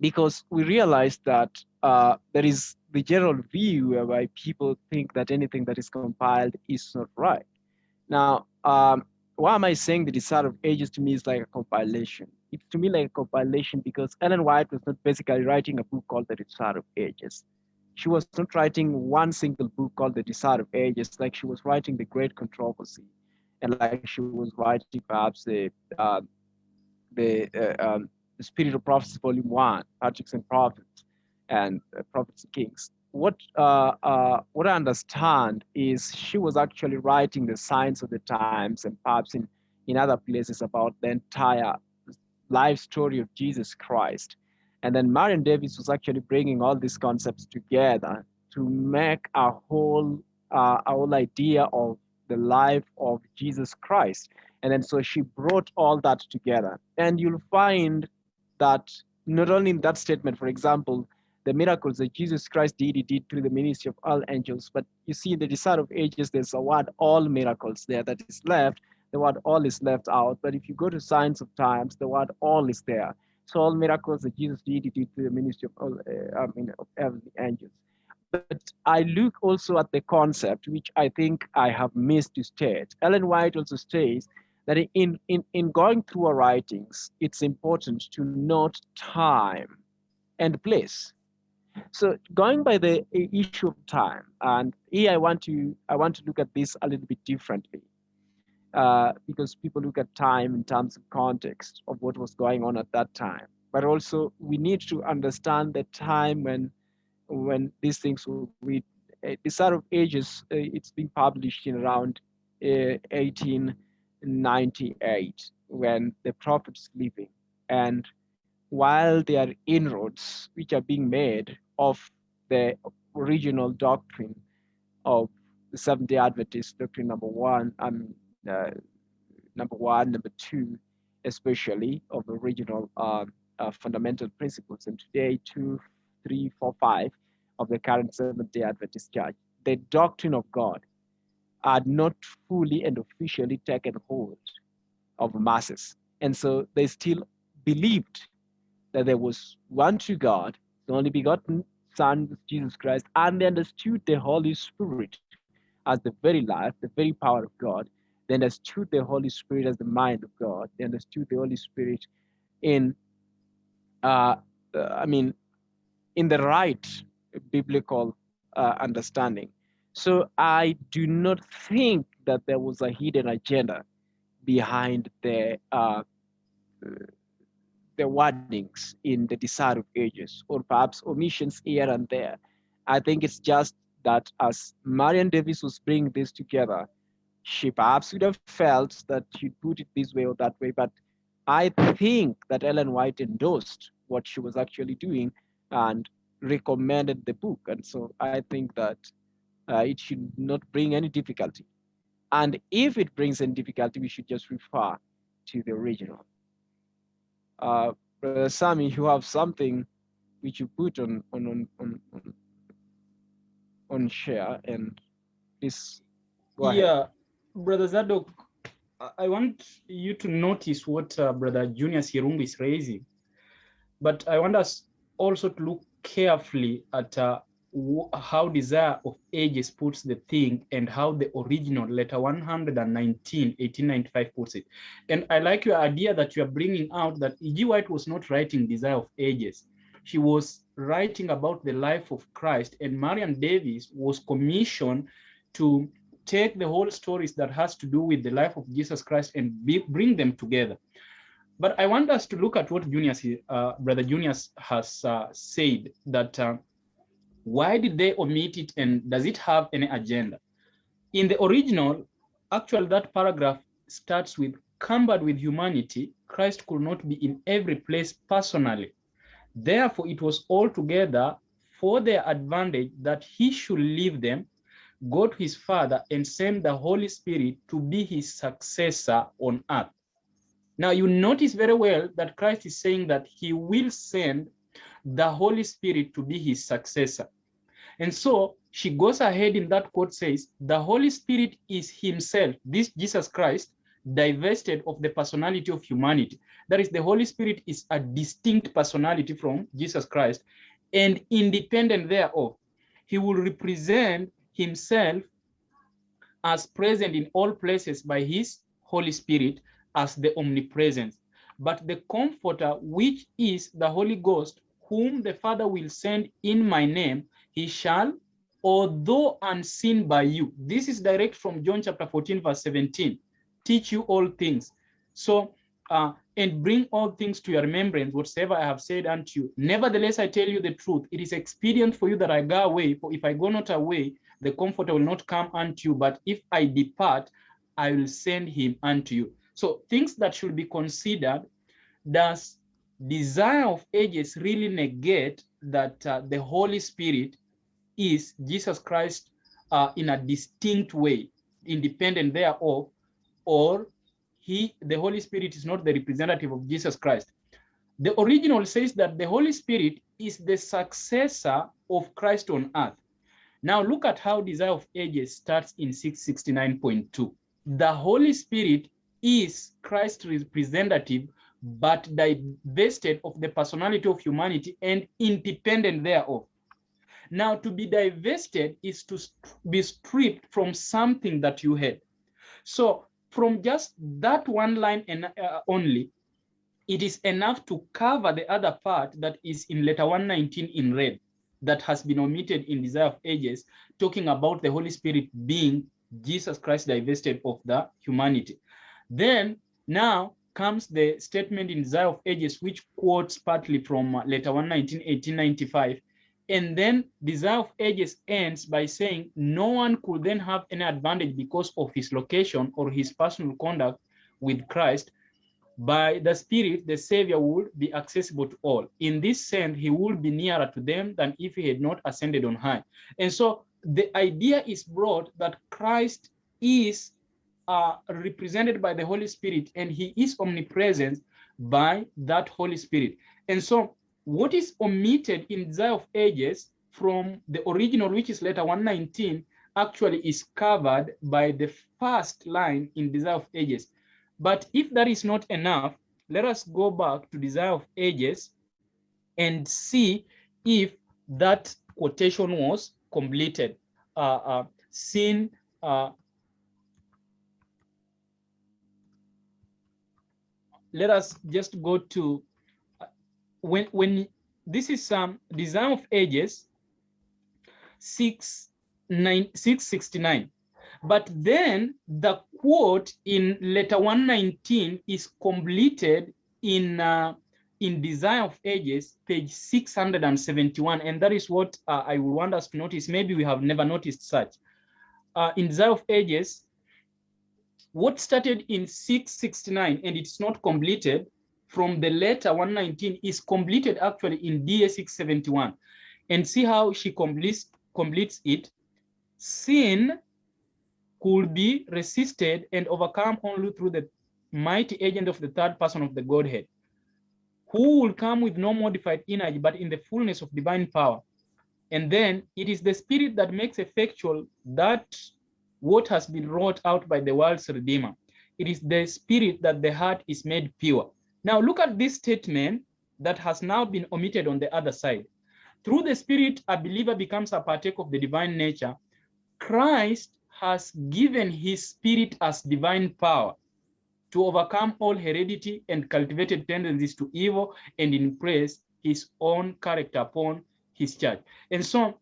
Because we realize that uh, there is the general view whereby people think that anything that is compiled is not right. Now, um, why am I saying the desire of ages to me is like a compilation? It's to me like a compilation because Ellen White was not basically writing a book called The Desire of Ages. She was not writing one single book called The Desire of Ages, like she was writing The Great Controversy, and like she was writing perhaps the uh, the, uh, um, the Spirit of Prophecy, Volume One, Patriarchs and Prophets, and Prophets and Kings. What uh, uh, what I understand is she was actually writing the signs of the times and perhaps in in other places about the entire life story of Jesus Christ. And then Marian Davis was actually bringing all these concepts together to make a whole uh, a whole idea of the life of Jesus Christ. And then so she brought all that together. And you'll find that not only in that statement, for example, the miracles that Jesus Christ did, he did through the ministry of all angels. But you see, in the desire of ages, there's a word all miracles there that is left. The word all is left out. But if you go to signs of times, the word all is there. So all miracles that Jesus did, he did through the ministry of all, uh, I mean, of heavenly angels. But I look also at the concept, which I think I have missed to state. Ellen White also states that in, in, in going through our writings, it's important to note time and place. So going by the issue of time, and here I want to I want to look at this a little bit differently. uh, because people look at time in terms of context of what was going on at that time. But also, we need to understand the time when when these things will read. Uh, Desire of Ages, uh, it's been published in around uh, 1898 when the prophet is living. And while there are inroads which are being made of the original doctrine of the Seventh day Adventist doctrine number one, um, uh, number one, number two, especially of the original uh, uh, fundamental principles. And today, two, three, four, five of the current Seventh day Adventist Church, the doctrine of God are not fully and officially taken hold of masses. And so they still believed that there was one true God, the only begotten Son, Jesus Christ, and they understood the Holy Spirit as the very life, the very power of God. They understood the Holy Spirit as the mind of God. They understood the Holy Spirit in, uh, uh, I mean, in the right biblical uh, understanding. So I do not think that there was a hidden agenda behind the uh, the wordings in the Desire of Ages, or perhaps omissions here and there. I think it's just that as Marian Davis was bringing this together, she perhaps would have felt that she'd put it this way or that way, but I think that Ellen White endorsed what she was actually doing and recommended the book. And so I think that uh, it should not bring any difficulty. And if it brings any difficulty, we should just refer to the original. Uh, Brother Sammy, you have something which you put on on on on, on, share and this. Yeah, Brother Zadok, I want you to notice what uh, Brother Junior Sirumbi is raising, but I want us also to look carefully at uh, how Desire of Ages puts the thing and how the original letter 119, 1895 puts it. And I like your idea that you are bringing out that E.G. White was not writing Desire of Ages. She was writing about the life of Christ and Marian Davis was commissioned to take the whole stories that has to do with the life of Jesus Christ and be, bring them together. But I want us to look at what Junius, uh, Brother Junius has uh, said that uh, why did they omit it and does it have any agenda? In the original, actually that paragraph starts with cumbered with humanity, Christ could not be in every place personally. Therefore, it was altogether for their advantage that he should leave them, go to his Father, and send the Holy Spirit to be his successor on earth. Now, you notice very well that Christ is saying that he will send the Holy Spirit to be his successor. And so she goes ahead in that quote says, the Holy Spirit is himself, this Jesus Christ, divested of the personality of humanity. That is, the Holy Spirit is a distinct personality from Jesus Christ and independent thereof. He will represent himself as present in all places by his Holy Spirit as the omnipresence. But the Comforter, which is the Holy Ghost, whom the Father will send in my name, he shall, although unseen by you. This is direct from John chapter 14, verse 17. Teach you all things. So, uh, and bring all things to your remembrance, whatsoever I have said unto you. Nevertheless, I tell you the truth. It is expedient for you that I go away, for if I go not away, the comforter will not come unto you. But if I depart, I will send him unto you. So things that should be considered, does desire of ages really negate that uh, the Holy Spirit is Jesus Christ uh, in a distinct way, independent thereof, or he, the Holy Spirit is not the representative of Jesus Christ. The original says that the Holy Spirit is the successor of Christ on earth. Now look at how Desire of Ages starts in 669.2. The Holy Spirit is Christ's representative, but divested of the personality of humanity and independent thereof. Now, to be divested is to be stripped from something that you had. So from just that one line and uh, only, it is enough to cover the other part that is in letter 119 in red that has been omitted in Desire of Ages, talking about the Holy Spirit being Jesus Christ divested of the humanity. Then now comes the statement in Desire of Ages, which quotes partly from uh, letter 119, 1895. And then Desire of Ages ends by saying no one could then have any advantage because of his location or his personal conduct with Christ. By the Spirit, the Savior would be accessible to all. In this sense, he would be nearer to them than if he had not ascended on high. And so the idea is brought that Christ is uh, represented by the Holy Spirit and he is omnipresent by that Holy Spirit. And so what is omitted in Desire of Ages from the original, which is letter 119, actually is covered by the first line in Desire of Ages. But if that is not enough, let us go back to Desire of Ages and see if that quotation was completed. Uh, uh, uh, let us just go to when when this is some um, Desire of Ages 6 nine, 669 but then the quote in letter 119 is completed in uh, in Desire of Ages, page 671, and that is what uh, I would want us to notice. Maybe we have never noticed such. Uh, in Desire of Ages, what started in 669 and it's not completed from the letter 119 is completed actually in DA 671. And see how she completes, completes it. Sin could be resisted and overcome only through the mighty agent of the third person of the Godhead, who will come with no modified energy, but in the fullness of divine power. And then it is the spirit that makes effectual that what has been wrought out by the world's redeemer. It is the spirit that the heart is made pure. Now look at this statement that has now been omitted on the other side. Through the spirit, a believer becomes a partaker of the divine nature. Christ has given his spirit as divine power to overcome all heredity and cultivated tendencies to evil and impress his own character upon his church. And so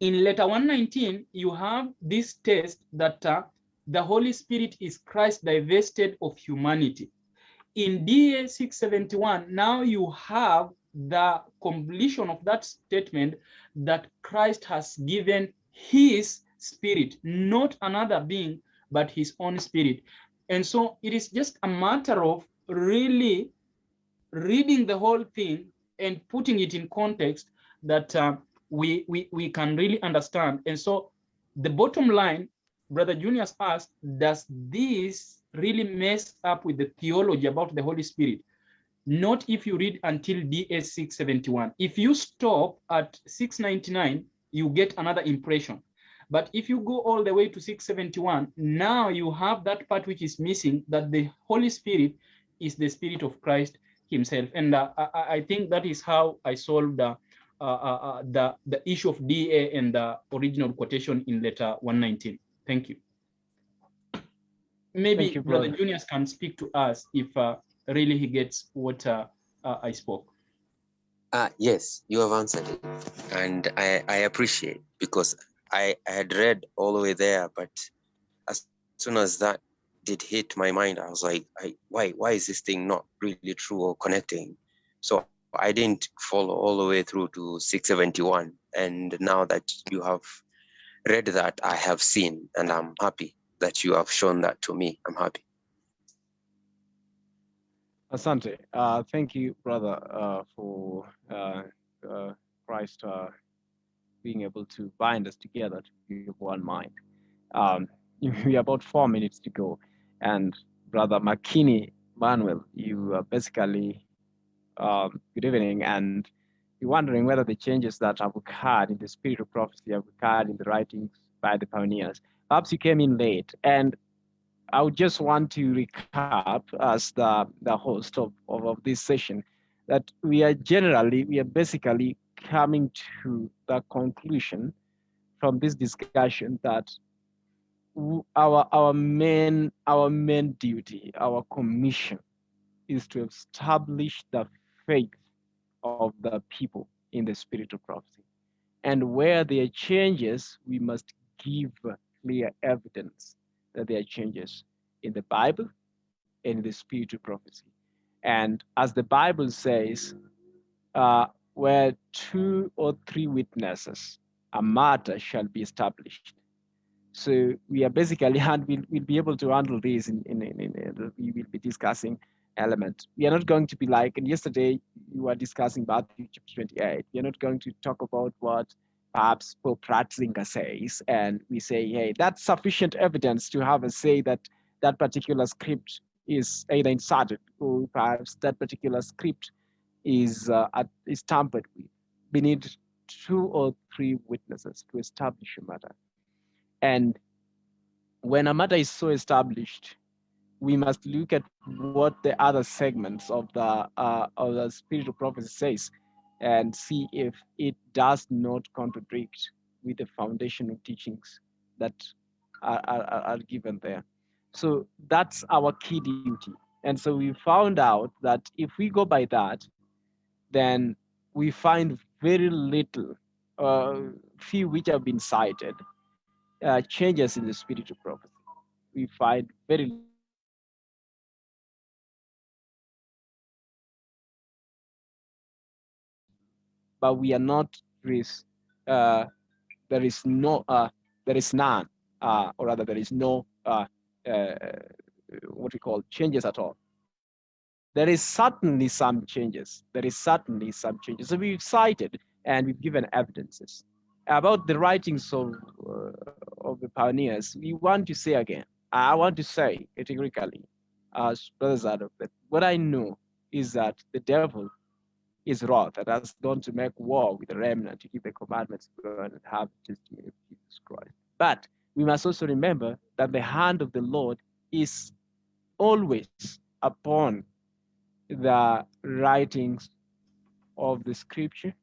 in letter 119, you have this test that uh, the Holy Spirit is Christ divested of humanity. In DA 671, now you have the completion of that statement that Christ has given his spirit, not another being, but his own spirit. And so it is just a matter of really reading the whole thing and putting it in context that uh, we, we, we can really understand. And so the bottom line, Brother Junius asked, does this really mess up with the theology about the Holy Spirit? Not if you read until DA 671. If you stop at 699, you get another impression. But if you go all the way to 671, now you have that part which is missing, that the Holy Spirit is the Spirit of Christ himself. And uh, I, I, think that is how I solved uh, uh, uh, the, the issue of DA and the original quotation in letter 119. Thank you. Maybe you, Brother Junius can speak to us if uh, really he gets what I spoke. Uh, yes, you have answered it. And I, I appreciate because I, I had read all the way there, but as soon as that did hit my mind, I was like, I, why, why is this thing not really true or connecting? So I didn't follow all the way through to 671. And now that you have read that, I have seen, and I'm happy that you have shown that to me. I'm happy. Asante. Uh, thank you, brother, uh, for uh, uh Christ uh, being able to bind us together to be of one mind. Um, we have about four minutes to go. And brother McKinney Manuel, you are basically um, good evening. And you're wondering whether the changes that have occurred in the spirit of prophecy have occurred in the writings by the pioneers. Perhaps you came in late. And I would just want to recap as the, the host of, of, of this session that we are generally, we are basically coming to the conclusion from this discussion that our our main our main duty, our commission, is to establish the faith of the people in the spirit of prophecy. And where there are changes, we must give clear evidence that there are changes in the Bible and in the spirit of prophecy. And as the Bible says, uh, where two or three witnesses, a matter shall be established. So we are basically, and we'll, we'll be able to handle this in, in, in, in, we will be discussing element. We are not going to be like, and yesterday you were discussing Matthew chapter 28. We are not going to talk about what perhaps Pope Ratzinger says, and we say, hey, that's sufficient evidence to have a say that that particular script is either inserted or perhaps that particular script is, uh, is tampered with. We need two or three witnesses to establish a matter. And when a matter is so established, we must look at what the other segments of the uh, of the spirit of prophecy says and see if it does not contradict with the foundational teachings that are, are, are given there. So that's our key duty. And so we found out that if we go by that, then we find very little, uh, few which have been cited, uh, changes in the spirit of prophecy. We find very but we are not. Uh, there is no, uh, there is none, uh, or rather there is no, uh, uh, what we call changes at all. There is certainly some changes. There is certainly some changes. So we've cited and we've given evidences about the writings of uh, of the pioneers. We want to say again. I want to say categorically, as brothers out of that, what I know is that the devil is wrath that has gone to make war with the remnant to keep the commandments and have testimony of Jesus Christ. But we must also remember that the hand of the Lord is always upon the writings of the scripture,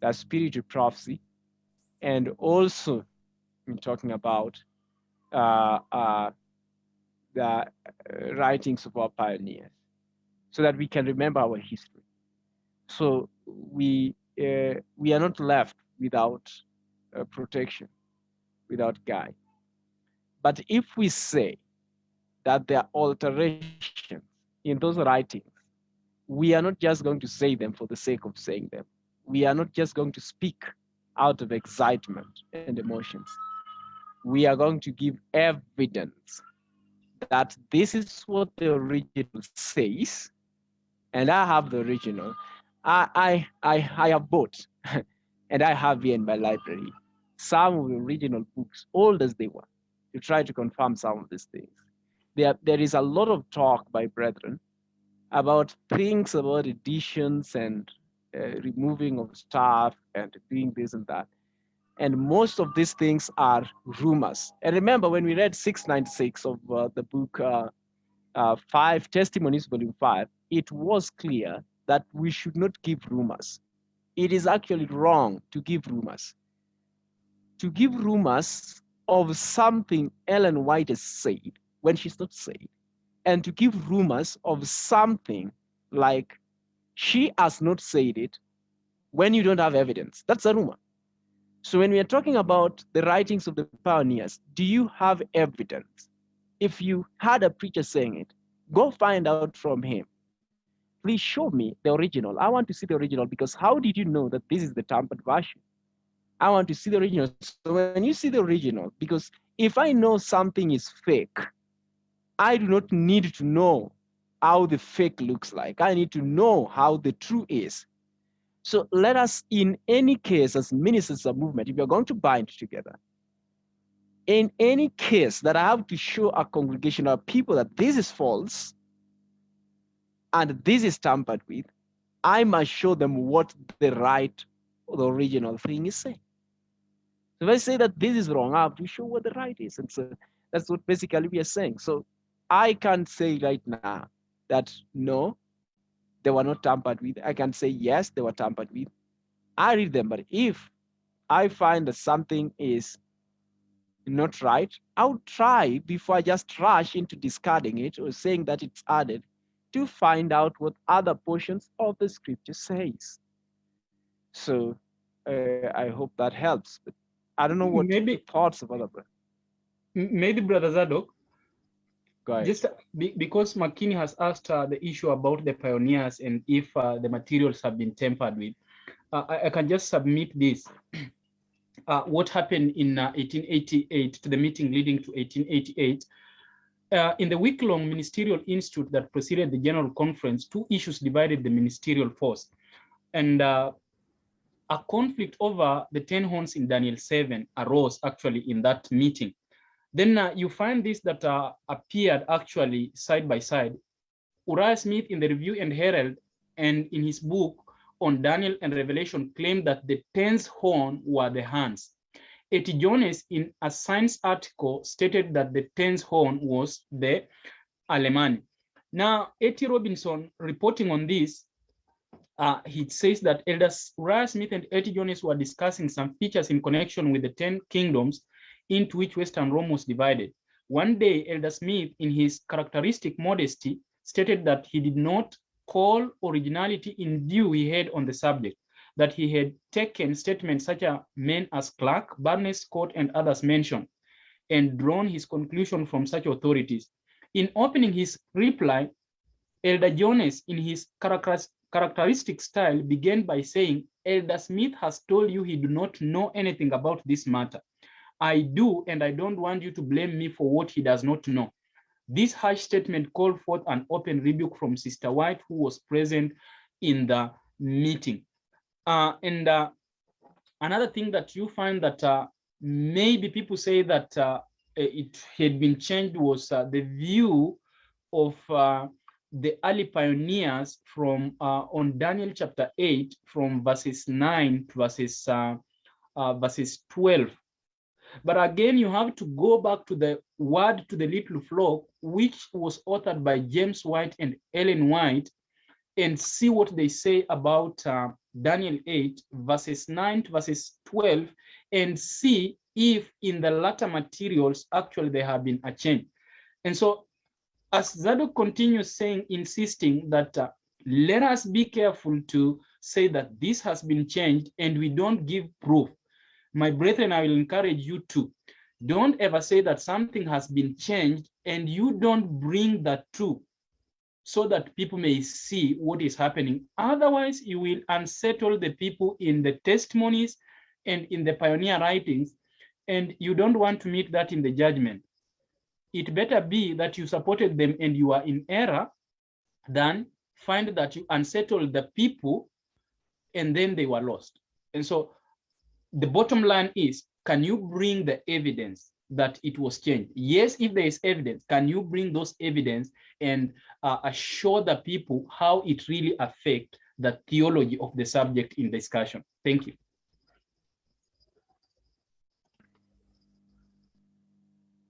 the spirit of prophecy, and also in talking about uh, uh, the uh, writings of our pioneers so that we can remember our history. So we uh, we are not left without uh, protection, without guide. But if we say that there are alterations in those writings, we are not just going to say them for the sake of saying them. We are not just going to speak out of excitement and emotions. We are going to give evidence that this is what the original says, and I have the original, I, I, I, I have bought, and I have here in my library, some of the original books, old as they were, to try to confirm some of these things. There, there is a lot of talk by brethren about things about editions and uh, removing of stuff and doing this and that. And most of these things are rumors. And remember, when we read 696 of uh, the book uh, uh, Five Testimonies, Volume 5, it was clear that we should not give rumors. It is actually wrong to give rumors. To give rumors of something Ellen White has said when she's not said, and to give rumors of something like she has not said it when you don't have evidence. That's a rumor. So when we are talking about the writings of the pioneers, do you have evidence? If you had a preacher saying it, go find out from him please show me the original. I want to see the original because how did you know that this is the tampered version? I want to see the original. So when you see the original, because if I know something is fake, I do not need to know how the fake looks like. I need to know how the true is. So let us, in any case, as ministers of movement, if you're going to bind together, in any case that I have to show a congregation of people that this is false, and this is tampered with, I must show them what the right or the original thing is saying. So if I say that this is wrong, I have to show what the right is. And so that's what basically we are saying. So I can't say right now that no, they were not tampered with. I can say yes, they were tampered with. I read them, but if I find that something is not right, I'll try before I just rush into discarding it or saying that it's added to find out what other portions of the scripture says. So uh, I hope that helps. But I don't know what maybe thoughts of other. maybe Brother Zadok, Go ahead. just be, because McKinney has asked uh, the issue about the pioneers and if uh, the materials have been tampered with, uh, I, I can just submit this. Uh, what happened in uh, 1888 to the meeting leading to 1888. Uh, in the week-long ministerial institute that preceded the general conference, two issues divided the ministerial force. And uh, a conflict over the 10 horns in Daniel 7 arose actually in that meeting. Then uh, you find this that uh, appeared actually side by side. Uriah Smith in the Review and Herald and in his book on Daniel and Revelation claimed that the tenth horn were the Huns. A.T. Jones in a Signs article stated that the tenth horn was the Alemanni. Now, A.T. Robinson reporting on this, uh, he says that Elders Smith and A.T. Jones were discussing some features in connection with the 10 kingdoms into which Western Rome was divided. One day, Elder Smith, in his characteristic modesty, stated that he did not call originality in view he had on the subject, that he had taken statements such as men as Clark, Barnes, Scott, and others mentioned, and drawn his conclusion from such authorities. In opening his reply, Elder Jones, in his characteristic style, began by saying, Elder Smith has told you he do not know anything about this matter. I do, and I don't want you to blame me for what he does not know. This harsh statement called forth an open rebuke from Sister White, who was present in the meeting. Uh, and uh, another thing that you find that uh, maybe people say that uh, it had been changed was uh, the view of uh, the early pioneers from on Daniel chapter 8 from verses 9 to verses verses 12 but again, you have to go back to the word to the little flock, which was authored by James White and Ellen White, and see what they say about uh, Daniel 8, verses 9 to verses 12, and see if in the latter materials actually there have been a change. And so as Zadok continues saying, insisting that uh, let us be careful to say that this has been changed and we don't give proof my brethren, I will encourage you to don't ever say that something has been changed and you don't bring that true so that people may see what is happening. Otherwise, you will unsettle the people in the testimonies and in the pioneer writings, and you don't want to meet that in the judgment. It better be that you supported them and you are in error than find that you unsettled the people and then they were lost. And so the bottom line is, can you bring the evidence that it was changed? Yes, if there is evidence, can you bring those evidence and uh, assure the people how it really affect the theology of the subject in discussion? Thank you.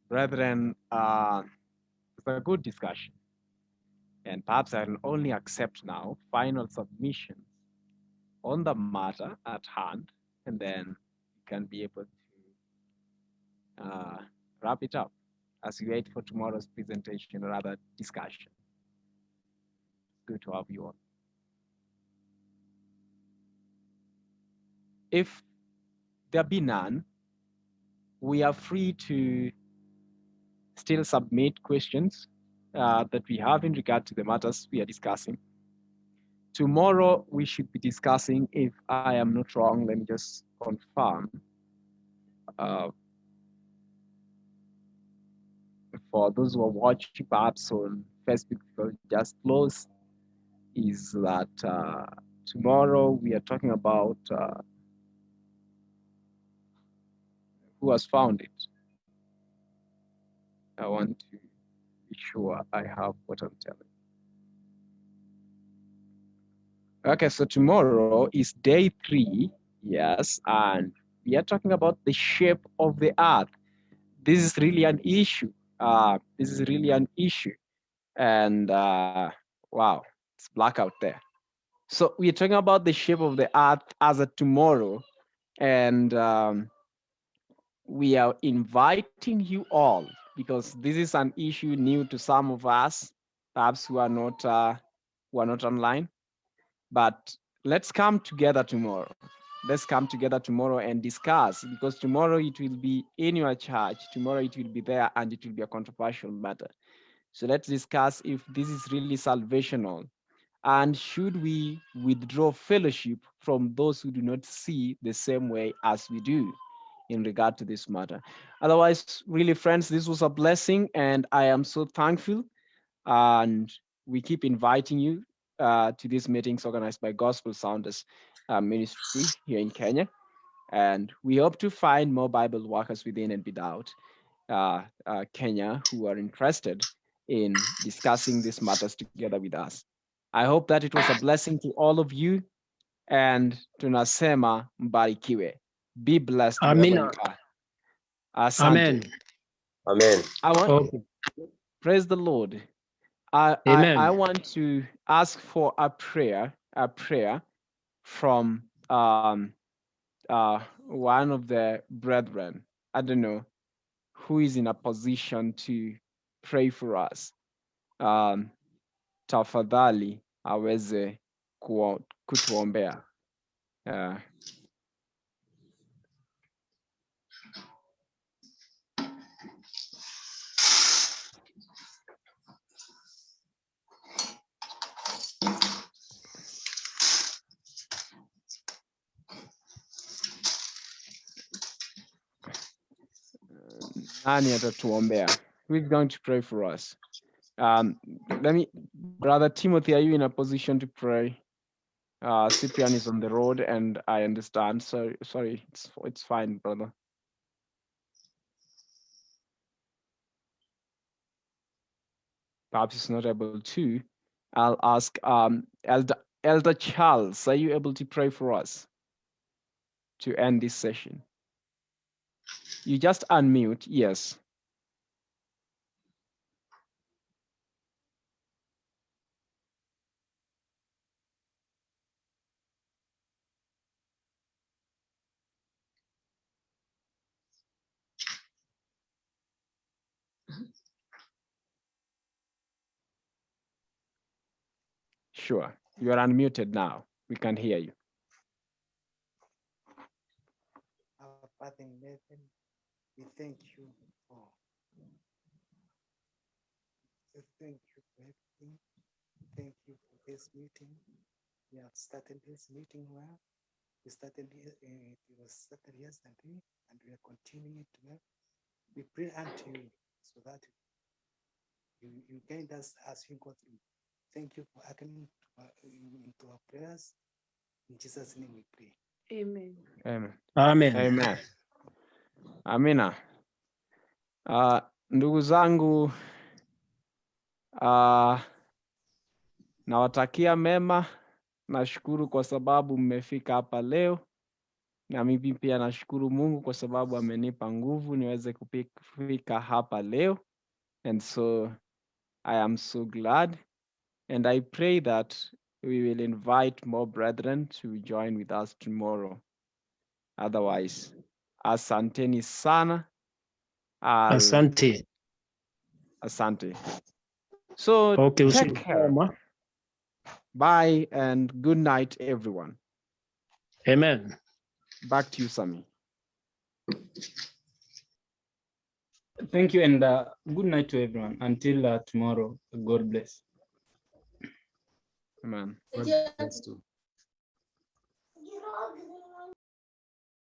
Brethren, uh, it's a good discussion. And perhaps I will only accept now final submissions on the matter at hand and then you can be able uh, wrap it up as we wait for tomorrow's presentation or other discussion. Good to have you all. If there be none, we are free to still submit questions uh, that we have in regard to the matters we are discussing. Tomorrow we should be discussing, if I am not wrong, let me just confirm. Uh, for those who are watching perhaps on Facebook, just close, is that uh, tomorrow we are talking about uh, who has found it. I want to be sure I have what I'm telling. Okay, so tomorrow is day three, yes, and we are talking about the shape of the earth. This is really an issue. Uh, this is really an issue. And uh, wow, it's black out there. So we're talking about the shape of the earth as a tomorrow. And um, we are inviting you all because this is an issue new to some of us, perhaps who are not uh, who are not online but let's come together tomorrow. Let's come together tomorrow and discuss because tomorrow it will be in your church. Tomorrow it will be there and it will be a controversial matter. So let's discuss if this is really salvational and should we withdraw fellowship from those who do not see the same way as we do in regard to this matter. Otherwise, really friends, this was a blessing and I am so thankful and we keep inviting you uh, to these meetings organized by Gospel Sounders uh, Ministry here in Kenya. And we hope to find more Bible workers within and without uh, uh, Kenya who are interested in discussing these matters together with us. I hope that it was a blessing to all of you and tunasema mbarikiwe. Be blessed. wherever Amina. you are. Asante. Amen. Amen. I want, Okay. praise the Lord. I, I, Amen. I want to ask for a prayer, a prayer from um, uh, one of the brethren. I don't know who is in a position to pray for us. Um, tafadhali aweze kutuombea. Uh, nani atatuombea? Who is going to pray for us? Um, let me, brother Timothy, are you in a position to pray? Uh, Cyprian is on the road, and I understand. So sorry, it's it's fine, brother. Perhaps he's not able to. I'll ask um, Elder Elder Charles. Are you able to pray for us to end this session? You just unmute. Yes. Sure. You are unmuted now. We can hear you. Our Father in heaven, we thank you for we thank you for everything. Thank you for this meeting. We have started this meeting well. We started it, uh, it was started yesterday and we are continuing it well. We pray unto you so that you, you guide us as we go through. Thank you for attending to our, our prayers. In Jesus' name we pray. Amen. Amen. Amen. Amen. Amina. Uh, ndugu zangu uh, nawatakia mema. Nashukuru kwa sababu mmefika hapa leo, na mimi pia nashukuru Mungu kwa sababu amenipa nguvu niweze kufika hapa leo, and so I am so glad and I pray that we will invite more brethren to join with us tomorrow. Otherwise, asanteni sana. I'll- Asante. Asante. So Okay, take care. mwema. Bye and good night, everyone. Amen. Back to you, Sami. Thank you and uh, good night to everyone. Until uh, tomorrow, God bless. Amen. Too.